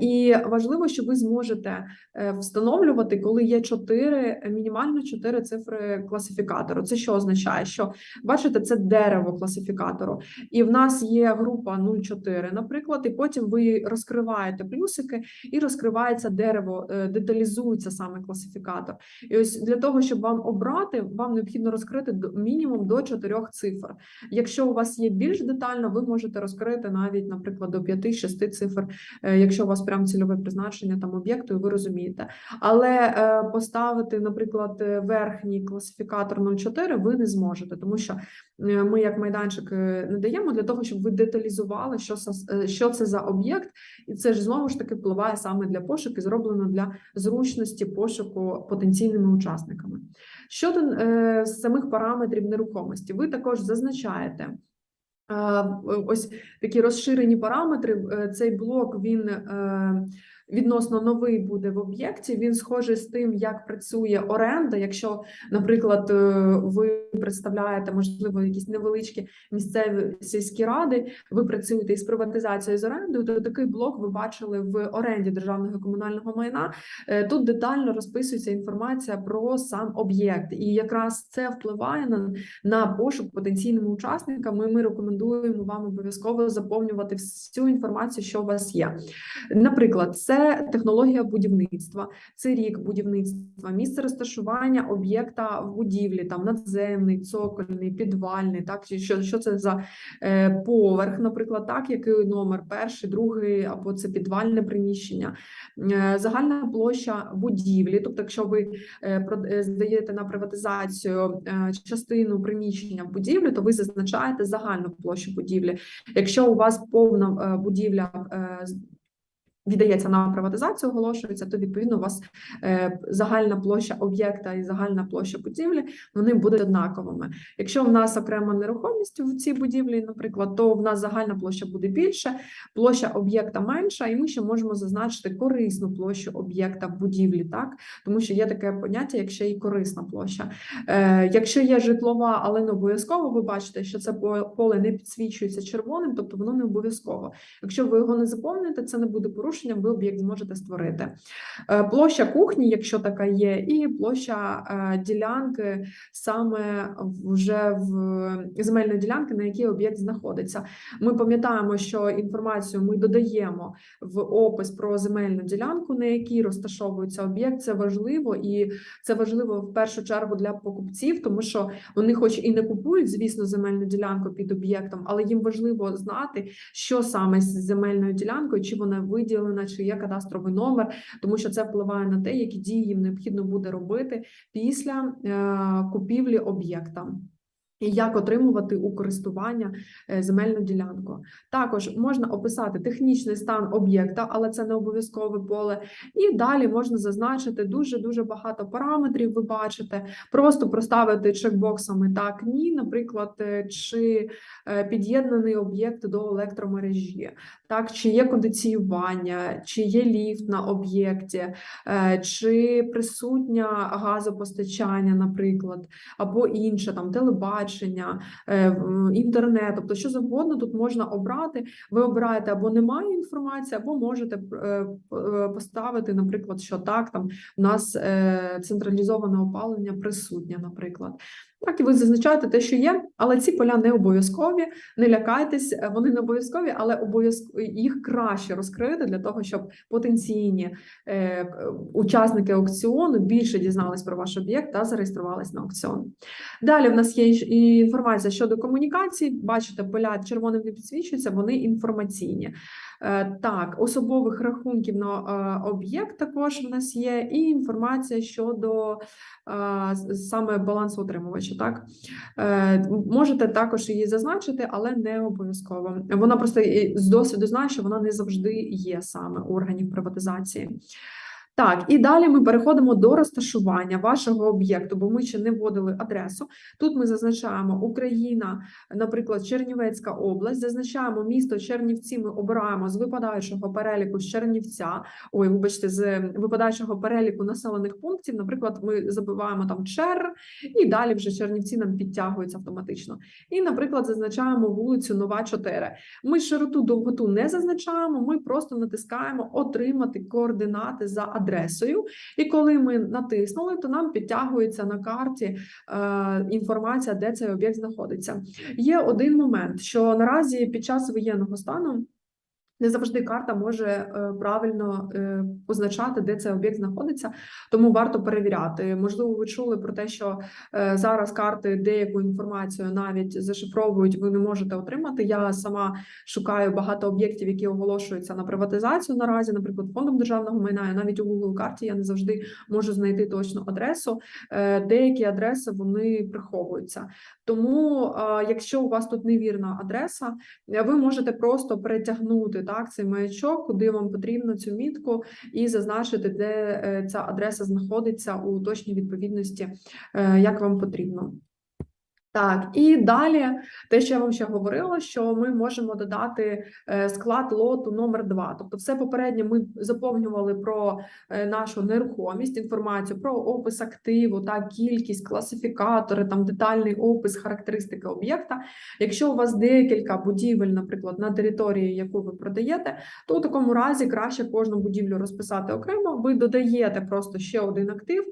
І важливо, що ви зможете е, встановлювати, коли є чотири, мінімально чотири цифри класифікатору. Це що означає? Що бачите, це дерево класифікатору, і в нас є група 0,4, наприклад, і потім ви розкриваєте плюсики, і розкривається дерево, е, деталізується саме класифікатор. І ось для того, щоб вам обрати, вам необхідно розкрити мінімум до чотирьох цифр. Якщо у вас є більш детально, ви можете розкрити навіть, наприклад, до 5-6 цифр, е, якщо у вас прям цільове призначення там об'єкту, і ви розумієте. Але е, поставити, наприклад, е, верхній класифікатор 0,4 ви не зможете, тому що е, ми, як майданчик, не даємо для того, щоб ви деталізували, що що це за об'єкт, і це ж знову ж таки впливає саме для пошуку, зроблено для зручності пошуку потенційними учасниками. Щодо е, самих параметрів нерухомості, ви також зазначаєте. Ось такі розширені параметри. Е, Цей блок він е, відносно новий буде в об'єкті. Він схожий з тим, як працює оренда. Якщо, наприклад, е, ви представляєте можливо якісь невеличкі місцеві сільські ради, ви працюєте із приватизацією з орендою, то такий блок ви бачили в оренді державного комунального майна. Е, Тут детально розписується інформація про сам об'єкт, і якраз це впливає на, на пошук потенційними учасниками. Ми рекомендуємо вам обов'язково заповнювати всю інформацію, що у вас є. Наприклад, це технологія будівництва, це рік будівництва, місце розташування об'єкта в будівлі, там надземний, цокольний, підвальний, так чи що, що це за е, поверх, наприклад, так, який номер перший, другий, або це підвальне приміщення, Е, загальна площа будівлі. Тобто, якщо ви е, е, здаєте на приватизацію е, частину приміщення в будівлі, то ви зазначаєте загальну площу будівлі. Якщо у вас повна е, будівля е, віддається на приватизацію, оголошується, то відповідно у вас е, загальна площа об'єкта і загальна площа будівлі вони будуть однаковими. Якщо в нас окрема нерухомість в цій будівлі, наприклад, то в нас загальна площа буде більше, площа об'єкта менша, і ми ще можемо зазначити корисну площу об'єкта будівлі, так тому що є таке поняття, як ще й корисна площа. Е, якщо є житлова, але не обов'язково, ви бачите, що це поле не підсвічується червоним, тобто воно не обов'язково. Якщо ви його не заповните, це не буде порушенням, ви об'єкт зможете створити. Е, Площа кухні, якщо така є, і площа е, ділянки саме вже в земельної ділянки, на якій об'єкт знаходиться. Ми пам'ятаємо, що інформацію ми додаємо в опис про земельну ділянку, на якій розташовується об'єкт. Це важливо, і це важливо в першу чергу для покупців, тому що вони, хоч і не купують, звісно, земельну ділянку під об'єктом, але їм важливо знати, що саме з земельною ділянкою, чи вона виділена, чи є кадастровий номер, тому що це впливає на те, які дії їм необхідно буде робити після е, купівлі об'єкта. І як отримувати у користування е, земельну ділянку. Також можна описати технічний стан об'єкта, але це не обов'язкове поле. І далі можна зазначити дуже дуже багато параметрів. Ви бачите, просто проставити чекбоксами так, ні, наприклад, е, чи е, під'єднаний об'єкт до електромережі, так, чи є кондиціювання, чи є ліфт на об'єкті, чи присутня газопостачання, наприклад, або інше там телебачення, е, в- інтернет, тобто що завгодно тут можна обрати. Ви обираєте або немає інформації, або можете е, е, поставити, наприклад, що так, там у нас е, централізоване опалення присутнє, наприклад. Так, і ви зазначаєте те, що є, але ці поля не обов'язкові. Не лякайтесь, е, вони не обов'язкові, але обов'язково їх краще розкрити для того, щоб потенційні е, учасники аукціону більше дізнались про ваш об'єкт та зареєструвались на аукціон. Далі в нас є інформація щодо комунікацій. Бачите, поля червоним не підсвічуються, вони інформаційні. Е, Так, особових рахунків на е, об'єкт також в нас є, і інформація щодо саме балансу балансоутримувача. Так Е, можете також її зазначити, але не обов'язково. Вона просто з досвіду знає, що вона не завжди є саме органів приватизації. Так, і далі ми переходимо до розташування вашого об'єкту, бо ми ще не вводили адресу. Тут ми зазначаємо Україна, наприклад, Чернівецька область, зазначаємо місто Чернівці. Ми обираємо з випадаючого переліку з Чернівця. Ой, вибачте, з випадаючого переліку населених пунктів. Наприклад, ми забиваємо там Чер, і далі вже Чернівці нам підтягуються автоматично. І, наприклад, зазначаємо вулицю Нова 4. Ми широту довготу не зазначаємо, ми просто натискаємо отримати координати за адресою. І коли ми натиснули, то нам підтягується на карті е, інформація, де цей об'єкт знаходиться. Є один момент, що наразі під час воєнного стану. Не завжди карта може е, правильно е, позначати, де цей об'єкт знаходиться, тому варто перевіряти. Можливо, ви чули про те, що е, зараз карти деяку інформацію навіть зашифровують, ви не можете отримати. Я сама шукаю багато об'єктів, які оголошуються на приватизацію наразі, наприклад, фондом державного майна. І навіть у Google карті я не завжди можу знайти точну адресу. Деякі адреси вони приховуються. Тому, е, якщо у вас тут невірна адреса, е, ви можете просто перетягнути так цей маячок, куди вам потрібно цю мітку, і зазначити, де е, ця адреса знаходиться у точній відповідності, як вам потрібно. Так, і далі те, що я вам ще говорила, що ми можемо додати е, склад лоту номер 2 Тобто, все попередньо ми заповнювали про е, нашу нерухомість, інформацію про опис активу, та кількість, класифікатори, там детальний опис, характеристики об'єкта. Якщо у вас декілька будівель, наприклад, на території, яку ви продаєте, то у такому разі краще кожну будівлю розписати окремо. Ви додаєте просто ще один актив.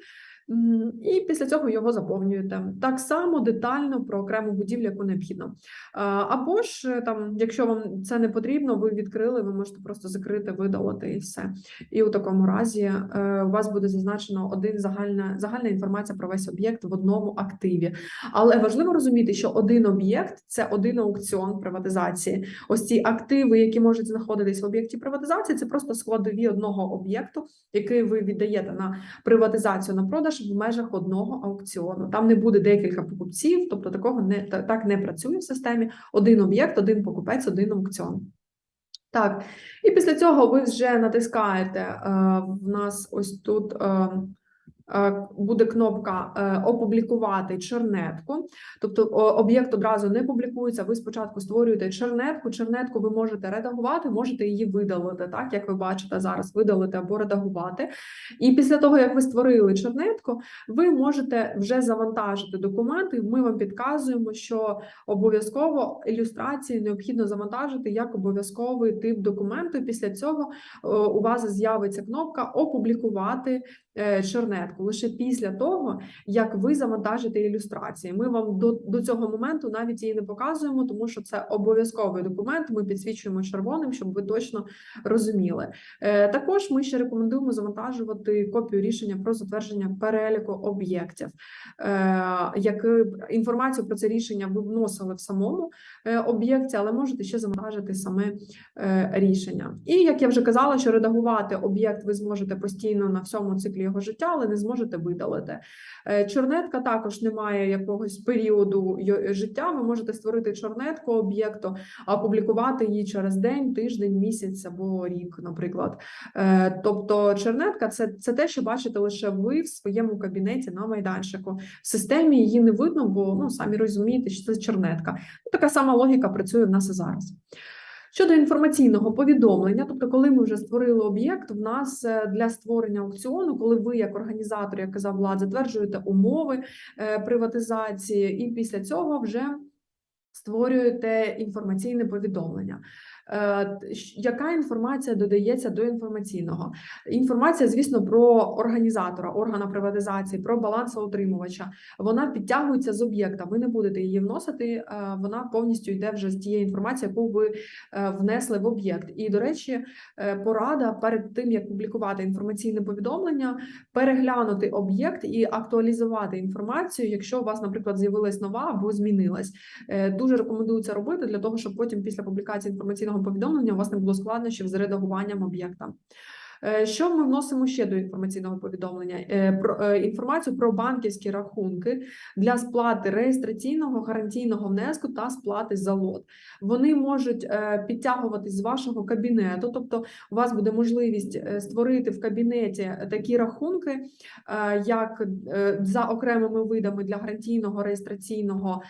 І після цього його заповнюєте. Так само детально про окрему будівлю, яку необхідно. Або ж е, там, якщо вам це не потрібно, ви відкрили, ви можете просто закрити, видалити і все. І у такому разі е, у вас буде зазначено один загальна загальна інформація про весь об'єкт в одному активі. Але важливо розуміти, що один об'єкт це один аукціон приватизації. Ось ці активи, які можуть знаходитись в об'єкті приватизації, це просто складові одного об'єкту, який ви віддаєте на приватизацію на продаж в межах одного аукціону. Там не буде декілька покупців, тобто такого не так не працює в системі. Один об'єкт, один покупець, один аукціон. Так, і після цього ви вже натискаєте е, в нас ось тут. е, Буде кнопка е, опублікувати чернетку, тобто об'єкт одразу не публікується. Ви спочатку створюєте чернетку. Чернетку ви можете редагувати, можете її видалити, так як ви бачите зараз, видалити або редагувати. І після того, як ви створили чернетку, ви можете вже завантажити документи. Ми вам підказуємо, що обов'язково ілюстрації необхідно завантажити як обов'язковий тип документу. Після цього е, у вас з'явиться кнопка Опублікувати е, чернетку лише після того, як ви завантажите ілюстрації. Ми вам до, до цього моменту навіть її не показуємо, тому що це обов'язковий документ. Ми підсвічуємо червоним, щоб ви точно розуміли. Е, Також ми ще рекомендуємо завантажувати копію рішення про затвердження переліку об'єктів. Е, Як інформацію про це рішення ви вносили в самому е, об'єкті, але можете ще завантажити саме е, рішення. І як я вже казала, що редагувати об'єкт ви зможете постійно на всьому циклі його життя, але не зможете видалити. Е, Чорнетка також не має якогось періоду життя. Ви можете створити чорнетку об'єкту, а опублікувати її через день, тиждень, місяць або рік, наприклад. Е, Тобто, чернетка це, це те, що бачите лише ви в своєму кабінеті на майданчику. В системі її не видно, бо ну самі розумієте, що це чернетка. Ну, Така сама логіка працює в нас і зараз. Щодо інформаційного повідомлення, тобто, коли ми вже створили об'єкт, в нас е, для створення аукціону, коли ви, як організатор, як казав Влад, затверджуєте умови е, приватизації, і після цього вже створюєте інформаційне повідомлення. Е, Яка інформація додається до інформаційного? Інформація, звісно, про організатора, органа приватизації, про балансоутримувача. Вона підтягується з об'єкта. Ви не будете її вносити, е, вона повністю йде вже з тієї інформації, яку ви е, внесли в об'єкт. І, до речі, порада перед тим, як публікувати інформаційне повідомлення, переглянути об'єкт і актуалізувати інформацію, якщо у вас, наприклад, з'явилась нова або змінилась. Дуже рекомендую це робити для того, щоб потім після публікації інформаційного повідомлення у вас не було складнощів з редагуванням об'єкта. Е, Що ми вносимо ще до інформаційного повідомлення? Е, Про е, інформацію про банківські рахунки для сплати реєстраційного гарантійного внеску та сплати за лот. Вони можуть підтягуватись з вашого кабінету, тобто у вас буде можливість створити в кабінеті такі рахунки, як за окремими видами для гарантійного реєстраційного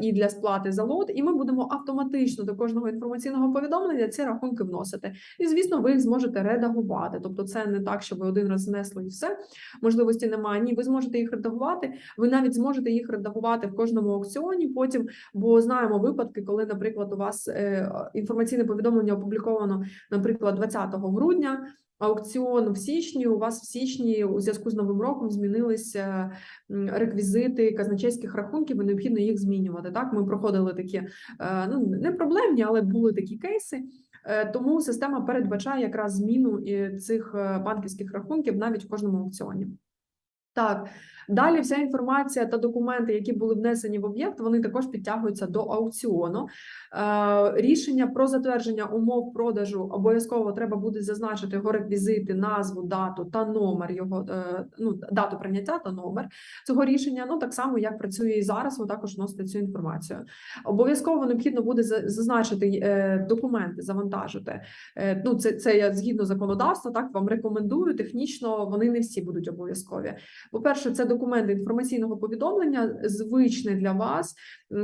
і для сплати за лот, і ми будемо автоматично до кожного інформаційного повідомлення ці рахунки вносити. І звісно, ви їх зможете редагувати. Тобто, це не так, що ви один раз знесли і все. Можливості немає. Ні, ви зможете їх редагувати. Ви навіть зможете їх редагувати в кожному аукціоні. Потім, бо знаємо випадки, коли, наприклад, у вас е, інформаційне повідомлення опубліковано, наприклад, 20 грудня. Аукціон в січні. У вас в січні у зв'язку з новим роком змінилися реквізити казначейських рахунків, і необхідно їх змінювати. Так, ми проходили такі е, ну не проблемні, але були такі кейси. Е, Тому система передбачає якраз зміну і цих е, банківських рахунків навіть в кожному аукціоні. Так, далі вся інформація та документи, які були внесені в об'єкт, вони також підтягуються до аукціону. Е, Рішення про затвердження умов продажу обов'язково треба буде зазначити його реквізити, назву, дату та номер його е, ну, дату прийняття та номер цього рішення. Ну так само як працює і зараз. Ви також вносите цю інформацію. Обов'язково необхідно буде зазначити е, документи, завантажити. Ну, це, це я згідно законодавства, так вам рекомендую. Технічно вони не всі будуть обов'язкові. По-перше, це документ інформаційного повідомлення, звичний для вас.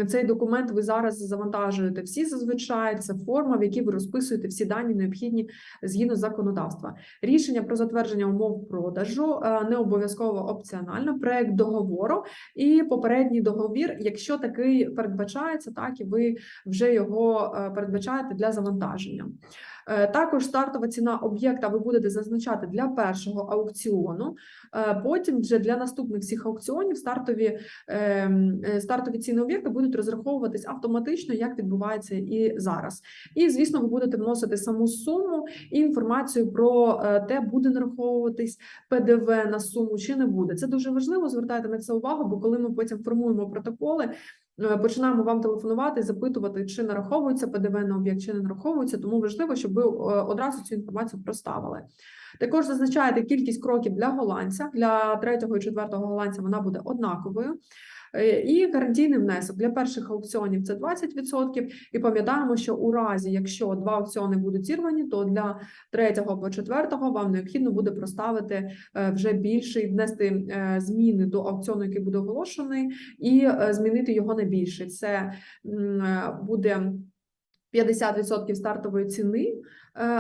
Цей документ ви зараз завантажуєте всі зазвичай. Це форма, в якій ви розписуєте всі дані необхідні згідно законодавства. Рішення про затвердження умов продажу е, не обов'язково опціонально. Проект договору і попередній договір, якщо такий передбачається, так і ви вже його е, передбачаєте для завантаження. Е, Також стартова ціна об'єкта ви будете зазначати для першого аукціону. Е, Потім вже для наступних всіх аукціонів стартові, ем, е, стартові ціни об'єкта будуть розраховуватись автоматично, як відбувається і зараз. І, звісно, ви будете вносити саму суму і інформацію про те, буде нараховуватись ПДВ на суму чи не буде. Це дуже важливо. Звертайте на це увагу, бо коли ми потім формуємо протоколи. Е, Починаємо вам телефонувати, запитувати, чи нараховується ПДВ на об'єкт, чи не нараховується. Тому важливо, щоб ви е, одразу цю інформацію проставили. Також зазначаєте кількість кроків для голландця. Для третього і четвертого голландця вона буде однаковою. Е, І гарантійний внесок для перших аукціонів це 20%. І пам'ятаємо, що у разі, якщо два аукціони будуть зірвані, то для третього або четвертого вам необхідно буде проставити е, вже більший, внести е, зміни до аукціону, який буде оголошений, і змінити його на більший. Це буде 50% стартової ціни,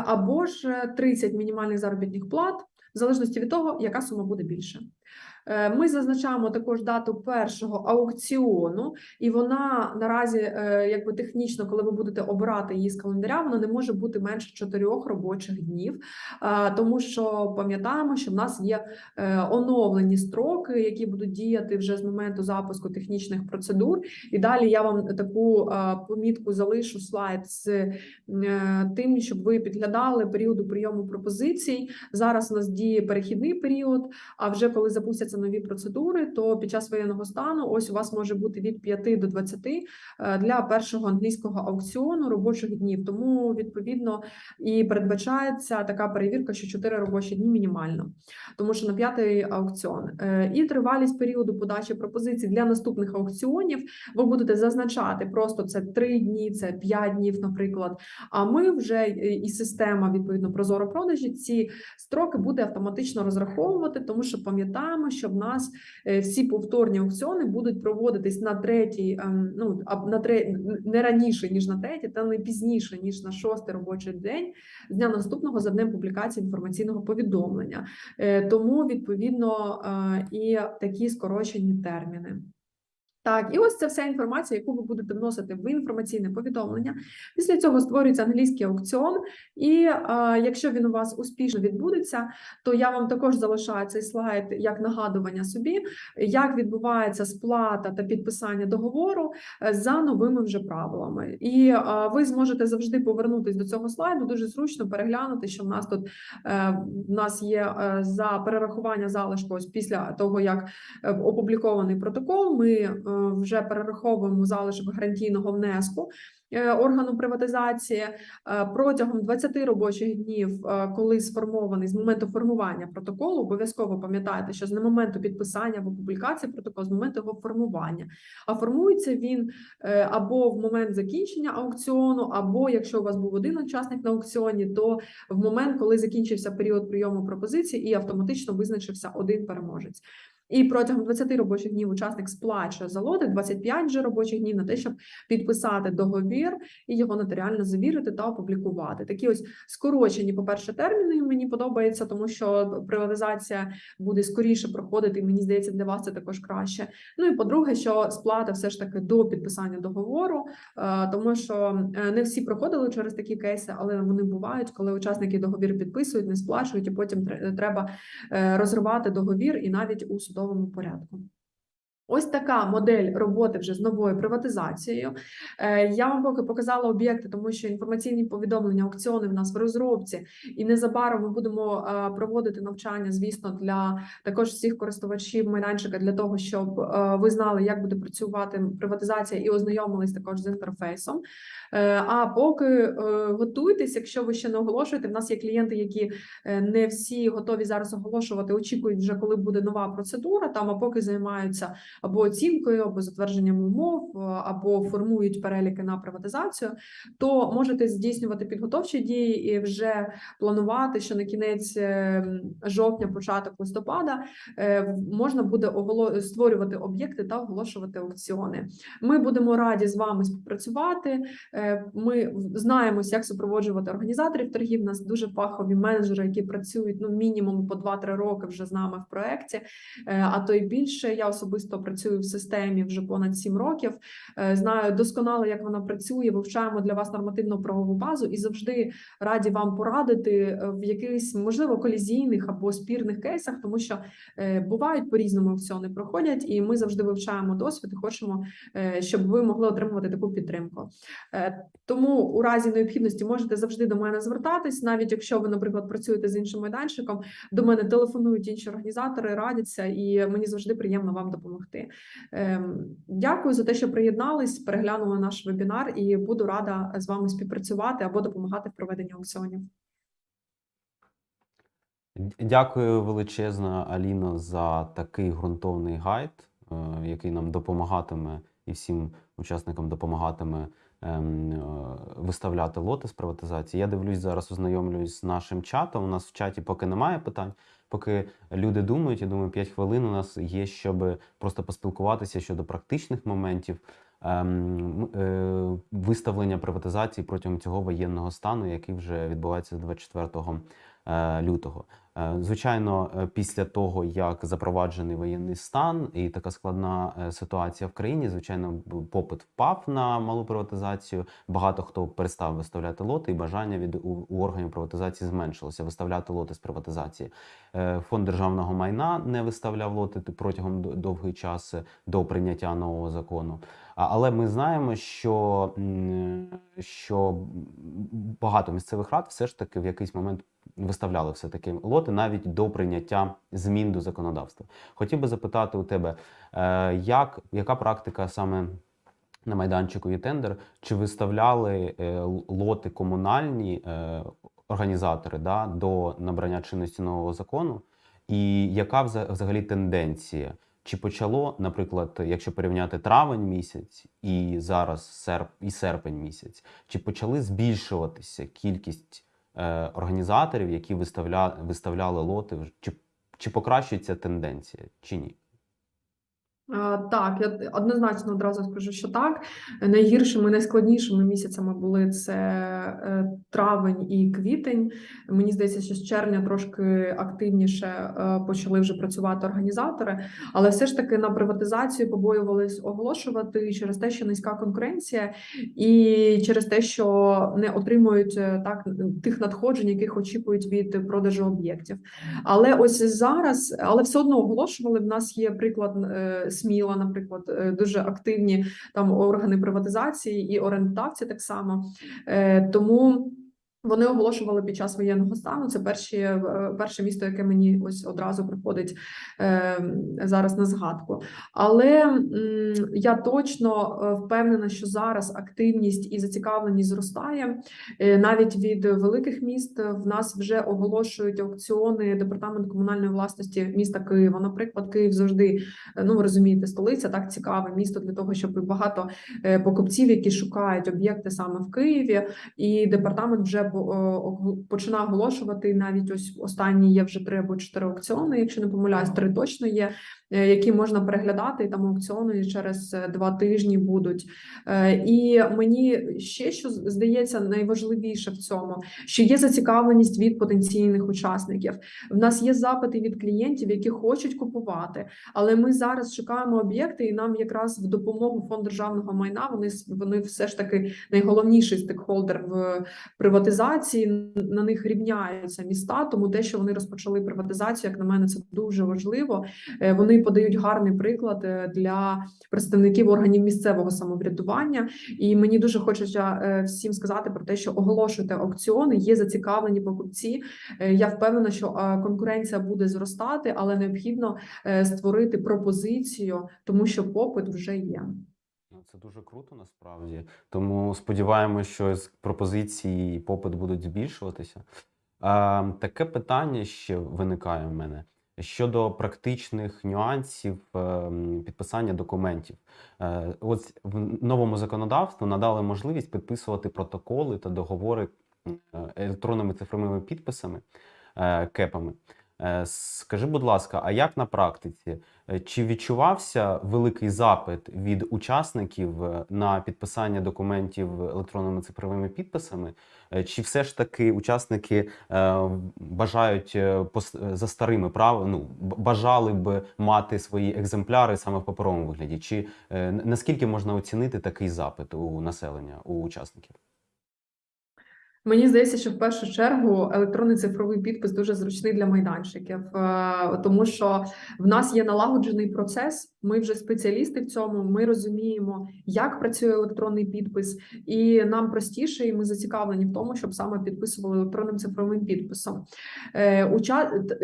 або ж е, 30 мінімальних заробітних плат, в залежності від того, яка сума буде більше. Е, Ми зазначаємо також дату першого аукціону, і вона наразі, е, якби технічно, коли ви будете обирати її з календаря, вона не може бути менше чотирьох робочих днів, е, тому що пам'ятаємо, що в нас є оновлені строки, які будуть діяти вже з моменту запуску технічних процедур. І далі я вам таку помітку залишу слайд з тим, щоб ви підглядали періоду прийому пропозицій. Зараз у нас діє перехідний період. А вже коли запустяться нові процедури, то під час воєнного стану ось у вас може бути від 5 до 20 е, для першого англійського аукціону робочих днів. Тому відповідно і передбачається така перевірка, що 4 робочі дні мінімально, тому що на п'ятий аукціон Е, і тривалість періоду подачі пропозицій для наступних аукціонів. Ви будете зазначати просто це 3 дні, це 5 днів, наприклад. А ми вже е, і система відповідно прозоро продажі ці строки буде автоматично розраховувати, тому що пам'ятаємо, що в нас е, всі повторні аукціони будуть проводитись на третій, ем, ну на третій, не раніше ніж на третій, та не пізніше ніж на шостий робочий день з дня наступного за днем публікації інформаційного повідомлення. Е, Тому відповідно е, і такі скорочені терміни. Так, і ось це вся інформація, яку ви будете вносити в інформаційне повідомлення. Після цього створюється англійський аукціон, і е, якщо він у вас успішно відбудеться, то я вам також залишаю цей слайд як нагадування собі, як відбувається сплата та підписання договору е, за новими вже правилами. І е, ви зможете завжди повернутися до цього слайду. Дуже зручно переглянути, що в нас тут е, в нас є е, за перерахування залишку ось після того, як е, опублікований протокол. Ми вже перераховуємо залишок гарантійного внеску е, органу приватизації Е, протягом 20 робочих днів, е, коли сформований з моменту формування протоколу, обов'язково пам'ятайте, що з моменту підписання або публікації протоколу, з моменту його формування. А формується він або в момент закінчення аукціону, або якщо у вас був один учасник на аукціоні, то в момент, коли закінчився період прийому пропозицій і автоматично визначився один переможець. І протягом 20 робочих днів учасник сплачує за лоти, 25 же робочих днів на те, щоб підписати договір і його нотаріально завірити та опублікувати. Такі ось скорочені, по-перше, терміни мені подобається, тому що приватизація буде скоріше проходити, і мені здається, для вас це також краще. Ну і по-друге, що сплата все ж таки до підписання договору, е, тому що е, не всі проходили через такі кейси, але вони бувають, коли учасники договір підписують, не сплачують, і потім треба е, розривати договір і навіть у судовому порядку. Ось така модель роботи вже з новою приватизацією. Е, Я вам поки показала об'єкти, тому що інформаційні повідомлення, аукціони в нас в розробці, і незабаром ми будемо е, проводити навчання, звісно, для також всіх користувачів майданчика для того, щоб е, ви знали, як буде працювати приватизація і ознайомились також з інтерфейсом. Е, А поки е, готуйтесь, якщо ви ще не оголошуєте, в нас є клієнти, які е, не всі готові зараз оголошувати, очікують вже, коли буде нова процедура. Там а поки займаються або оцінкою, або затвердженням умов, або формують переліки на приватизацію, то можете здійснювати підготовчі дії і вже планувати, що на кінець жовтня, початок листопада можна буде створювати об'єкти та оголошувати аукціони. Ми будемо раді з вами співпрацювати. Ми знаємось, як супроводжувати організаторів торгів. У нас дуже фахові менеджери, які працюють ну мінімум по 2-3 роки вже з нами в проєкті, Е, а то й більше. Я особисто працюю в системі вже понад 7 років. Е, Знаю досконало, як вона працює. Вивчаємо для вас нормативно-правову базу і завжди раді вам порадити е, в якихось можливо колізійних або спірних кейсах, тому що бувають по-різному аукціони проходять, і ми завжди вивчаємо досвід і хочемо, щоб ви могли отримувати таку підтримку. Тому у разі необхідності можете завжди до мене звертатись, навіть якщо ви, наприклад, працюєте з іншим майданчиком. До мене телефонують інші організатори, радяться, і мені завжди приємно вам допомогти. Ем, Дякую за те, що приєднались, переглянули наш вебінар, і буду рада з вами співпрацювати або допомагати в проведенні аукціонів. Дякую величезно, Аліно, за такий ґрунтовний гайд, е, який нам допомагатиме і всім учасникам допомагатиме виставляти лоти з приватизації. Я дивлюсь зараз, ознайомлююсь з нашим чатом. У нас в чаті поки немає питань. Поки люди думають, я думаю, 5 хвилин у нас є, щоб просто поспілкуватися щодо практичних моментів ем, е, виставлення приватизації протягом цього воєнного стану, який вже відбувається 24 е, лютого. Е, Звичайно, е, після того, як запроваджений воєнний стан і така складна е, ситуація в країні, звичайно, попит впав на малу приватизацію. Багато хто перестав виставляти лоти, і бажання від у, органів приватизації зменшилося виставляти лоти з приватизації. Фонд державного майна не виставляв лоти протягом довгий час до прийняття нового закону. Але ми знаємо, що, що багато місцевих рад все ж таки в якийсь момент виставляли все таки лоти навіть до прийняття змін до законодавства. Хотів би запитати у тебе, е, як, яка практика саме на майданчику є тендер? Чи виставляли е, лоти комунальні е, організатори да, до набрання чинності нового закону? І яка вза- взагалі тенденція? Чи почало, наприклад, якщо порівняти травень місяць і зараз серп, і серпень місяць, чи почали збільшуватися кількість е, організаторів, які виставля, виставляли лоти, чи, чи покращується тенденція, чи ні? Е, Так, я однозначно одразу скажу, що так. Найгіршими, найскладнішими місяцями були це е, травень і квітень. Мені здається, що з червня трошки активніше е, почали вже працювати організатори, але все ж таки на приватизацію побоювались оголошувати через те, що низька конкуренція, і через те, що не отримують так тих надходжень, яких очікують від продажу об'єктів. Але ось зараз, але все одно оголошували. В нас є приклад Сміла, наприклад, е, дуже активні там органи приватизації і орендодавці так само. Е, Тому. Вони оголошували під час воєнного стану. Це перші, е, перше місто, яке мені ось одразу приходить е, зараз на згадку. Але м, я точно е, впевнена, що зараз активність і зацікавленість зростає. Е, Навіть від великих міст в нас вже оголошують аукціони департамент комунальної власності міста Києва. Наприклад, Київ завжди е, ну ви розумієте, столиця так цікаве місто для того, щоб багато е, покупців, які шукають об'єкти саме в Києві, і департамент вже починає оголошувати. Навіть ось останні є вже три або чотири аукціони, якщо не помиляюсь, три точно є. Е, Які можна переглядати, і там аукціони через е, два тижні будуть. Е, І мені ще що здається найважливіше в цьому, що є зацікавленість від потенційних учасників. В нас є запити від клієнтів, які хочуть купувати, але ми зараз шукаємо об'єкти, і нам якраз в допомогу фонд державного майна вони вони все ж таки найголовніший стейкхолдер в приватизації. На них рівняються міста. Тому те, що вони розпочали приватизацію, як на мене, це дуже важливо. Вони подають гарний приклад е, для представників органів місцевого самоврядування. І мені дуже хочеться е, всім сказати про те, що оголошуйте аукціони, є зацікавлені покупці. Е, Я впевнена, що е, конкуренція буде зростати, але необхідно е, створити пропозицію, тому що попит вже є. Ну, Це дуже круто насправді. Тому сподіваємося, що з пропозиції попит будуть збільшуватися. А, таке питання ще виникає в мене щодо практичних нюансів ем, підписання документів. Е, Ось в новому законодавству надали можливість підписувати протоколи та договори е, електронними цифровими підписами, е, кепами. Скажи, будь ласка, а як на практиці? Е, Чи відчувався великий запит від учасників е, на підписання документів електронними цифровими підписами? Е, Чи все ж таки учасники бажають за старими прав, ну, бажали б мати свої екземпляри саме в паперовому вигляді? Чи наскільки можна оцінити такий запит у населення, у учасників? Мені здається, що в першу чергу електронний цифровий підпис дуже зручний для майданчиків, е, тому що в нас є налагоджений процес. Ми вже спеціалісти в цьому. Ми розуміємо, як працює електронний підпис, і нам простіше, і ми зацікавлені в тому, щоб саме підписували електронним цифровим підписом. Е,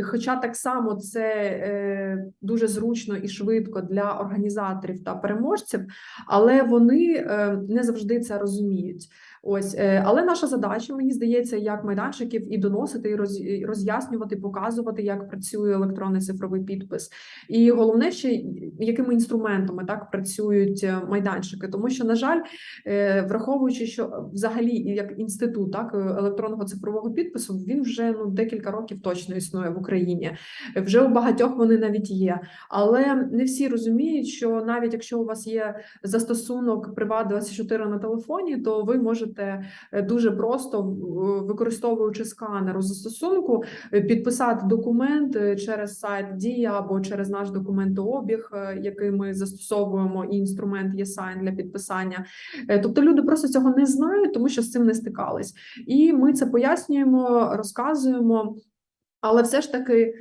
Хоча так само це е, дуже зручно і швидко для організаторів та переможців, але вони не завжди це розуміють. Ось, е, але наша задача, мені здається, як майданчиків і доносити, і роз- роз'яснювати, показувати, як працює електронний цифровий підпис. І головне ще якими інструментами так працюють е, майданчики, тому що, на жаль, е, враховуючи, що взагалі як інститут так електронного цифрового підпису, він вже ну декілька років точно існує в Україні. Вже у багатьох вони навіть є, але не всі розуміють, що навіть якщо у вас є застосунок Приват24 на телефоні, то ви можете е, дуже просто, використовуючи сканер у застосунку, е, підписати документ е, через сайт Дія або через наш документообіг, е, який ми застосовуємо, і інструмент ЄСайн для підписання. Е, Тобто люди просто цього не знають, тому що з цим не стикались. І ми це пояснюємо, розказуємо. Але все ж таки е,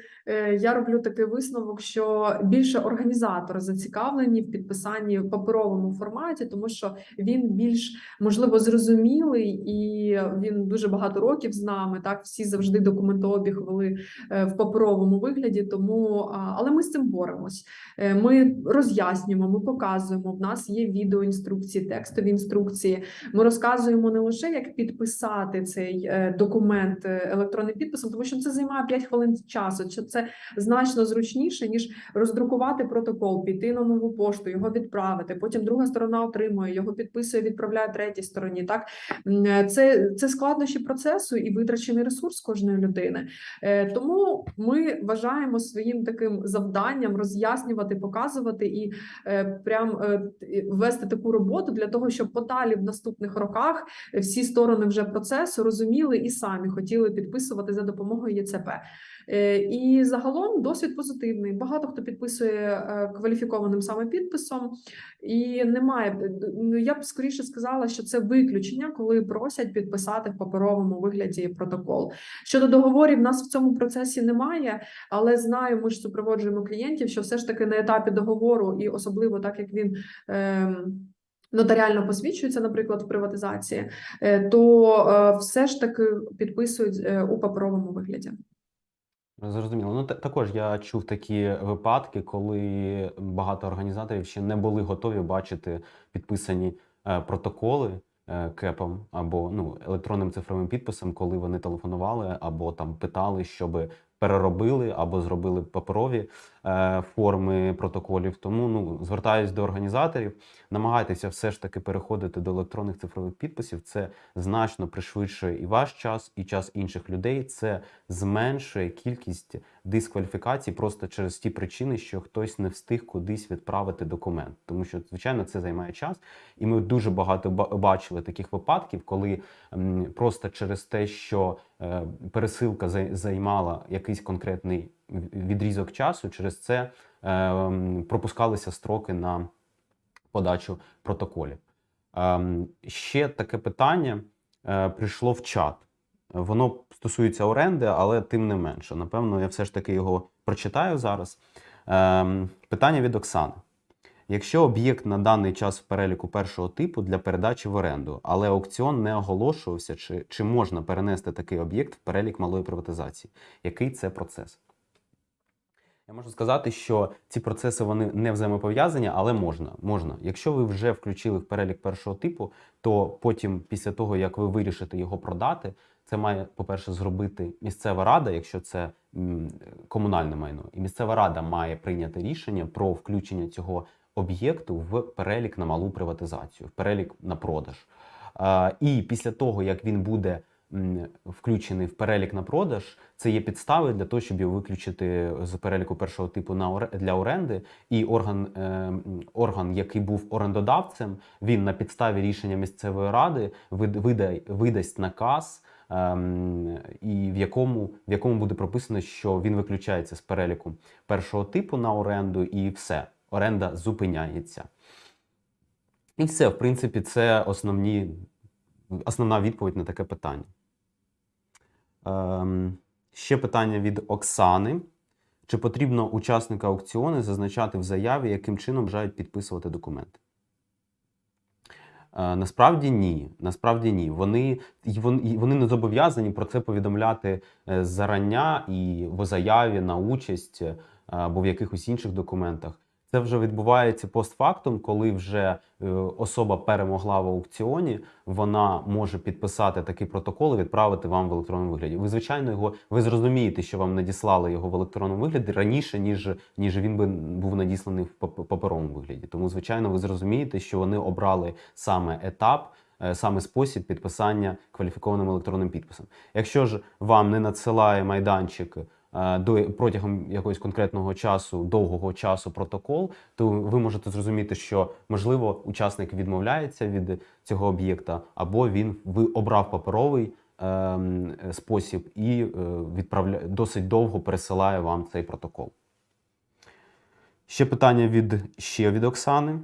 я роблю такий висновок, що більше організатори зацікавлені в підписанні в паперовому форматі, тому що він більш можливо зрозумілий і він дуже багато років з нами. Так всі завжди документообіг вели е, в паперовому вигляді. Тому але ми з цим боремось. Е, Ми роз'яснюємо, ми показуємо. В нас є відеоінструкції, текстові інструкції. Ми розказуємо не лише як підписати цей е, документ е, електронним підписом, тому що це займає 5 хвилин часу. Чи це значно зручніше ніж роздрукувати протокол, піти на нову пошту, його відправити. Потім друга сторона отримує його, підписує, відправляє третій стороні. Так це, це складнощі процесу і витрачений ресурс кожної людини. Е, Тому ми вважаємо своїм таким завданням роз'яснювати, показувати і е, прям е, вести таку роботу для того, щоб подалі в наступних роках всі сторони вже процесу розуміли і самі хотіли підписувати за допомогою ЄЦП. Е, І загалом досвід позитивний. Багато хто підписує е, кваліфікованим саме підписом, і немає. ну, Я б скоріше сказала, що це виключення, коли просять підписати в паперовому вигляді протокол. Щодо договорів, нас в цьому процесі немає, але знаю, ми ж супроводжуємо клієнтів, що все ж таки на етапі договору, і особливо так як він. Ем, Нотаріально посвідчується, наприклад, в приватизації, е, то е, все ж таки підписують е, у паперовому вигляді. Зрозуміло. Ну також я чув такі випадки, коли багато організаторів ще не були готові бачити підписані е, протоколи е, КЕПом або ну електронним цифровим підписом, коли вони телефонували або там питали, щоб переробили або зробили паперові форми протоколів. Тому ну звертаюсь до організаторів, намагайтеся все ж таки переходити до електронних цифрових підписів. Це значно пришвидшує і ваш час, і час інших людей. Це зменшує кількість дискваліфікацій просто через ті причини, що хтось не встиг кудись відправити документ. Тому що, звичайно, це займає час. І ми дуже багато бачили таких випадків, коли просто через те, що е, пересилка зай- займала якийсь конкретний відрізок часу, через це е, пропускалися строки на подачу протоколів. Ем, Ще таке питання е, прийшло в чат. Воно стосується оренди, але тим не менше. Напевно, я все ж таки його прочитаю зараз. Ем, Питання від Оксани. Якщо об'єкт на даний час в переліку першого типу для передачі в оренду, але аукціон не оголошувався, чи, чи можна перенести такий об'єкт в перелік малої приватизації? Який це процес? Я можу сказати, що ці процеси вони не взаємопов'язані, але можна. можна. Якщо ви вже включили в перелік першого типу, то потім, після того як ви вирішите його продати, це має, по-перше, зробити місцева рада, якщо це комунальне майно, і місцева рада має прийняти рішення про включення цього об'єкту в перелік на малу приватизацію, в перелік на продаж. І після того, як він буде включений в перелік на продаж, це є підстави для того, щоб його виключити з переліку першого типу на для оренди. І орган, е, орган, який був орендодавцем, він на підставі рішення місцевої ради вид- видай- видасть наказ. ем, І в якому, в якому буде прописано, що він виключається з переліку першого типу на оренду, і все, оренда зупиняється. І все, в принципі, це основні, основна відповідь на таке питання. Ем, ще питання від Оксани. Чи потрібно учасника аукціону зазначати в заяві, яким чином бажають підписувати документи? Е, Насправді ні. Насправді ні. Вони, і вони не зобов'язані про це повідомляти е, зарання і в заяві на участь е, або в якихось інших документах. Це вже відбувається постфактум, коли вже е, особа перемогла в аукціоні, вона може підписати такий протокол і відправити вам в електронному вигляді. Ви звичайно його ви зрозумієте, що вам надіслали його в електронному вигляді раніше, ніж ніж він би був надісланий в пап- паперовому вигляді. Тому, звичайно, ви зрозумієте, що вони обрали саме етап. е, Саме спосіб підписання кваліфікованим електронним підписом. Якщо ж вам не надсилає майданчик до протягом якогось конкретного часу, довгого часу протокол, то ви можете зрозуміти, що можливо учасник відмовляється від цього об'єкта, або він обрав паперовий ем, спосіб і е, відправляє досить довго пересилає вам цей протокол. Ще питання від ще від Оксани.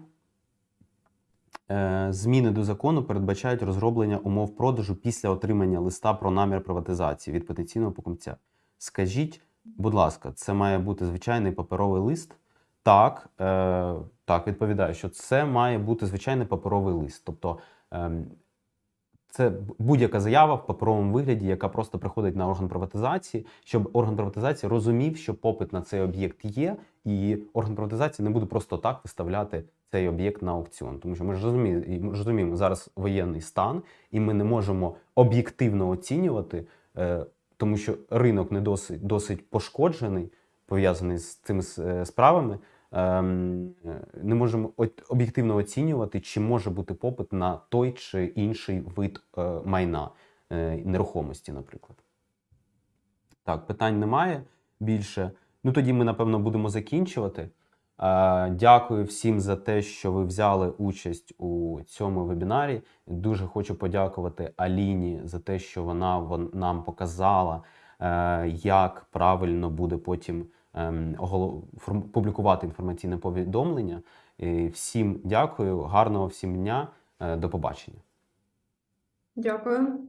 Е, Зміни до закону передбачають розроблення умов продажу після отримання листа про намір приватизації від потенційного покупця. Скажіть, будь ласка, це має бути звичайний паперовий лист? Так, е, так, відповідаю, що це має бути звичайний паперовий лист. Тобто ем, це будь-яка заява в паперовому вигляді, яка просто приходить на орган приватизації, щоб орган приватизації розумів, що попит на цей об'єкт є, і орган приватизації не буде просто так виставляти цей об'єкт на аукціон. Тому що ми ж розуміємо зараз воєнний стан, і ми не можемо об'єктивно оцінювати, е, тому що ринок не досить, досить пошкоджений, пов'язаний з цими е, справами. Ем, Не можемо об'єктивно оцінювати, чи може бути попит на той чи інший вид е, майна е, нерухомості, наприклад. Так, питань немає більше. Ну тоді ми, напевно, будемо закінчувати. Е, Дякую всім за те, що ви взяли участь у цьому вебінарі. Дуже хочу подякувати Аліні за те, що вона нам показала, е, як правильно буде потім ем, публікувати інформаційне повідомлення. Всім дякую, гарного всім дня, е, до побачення. Дякую.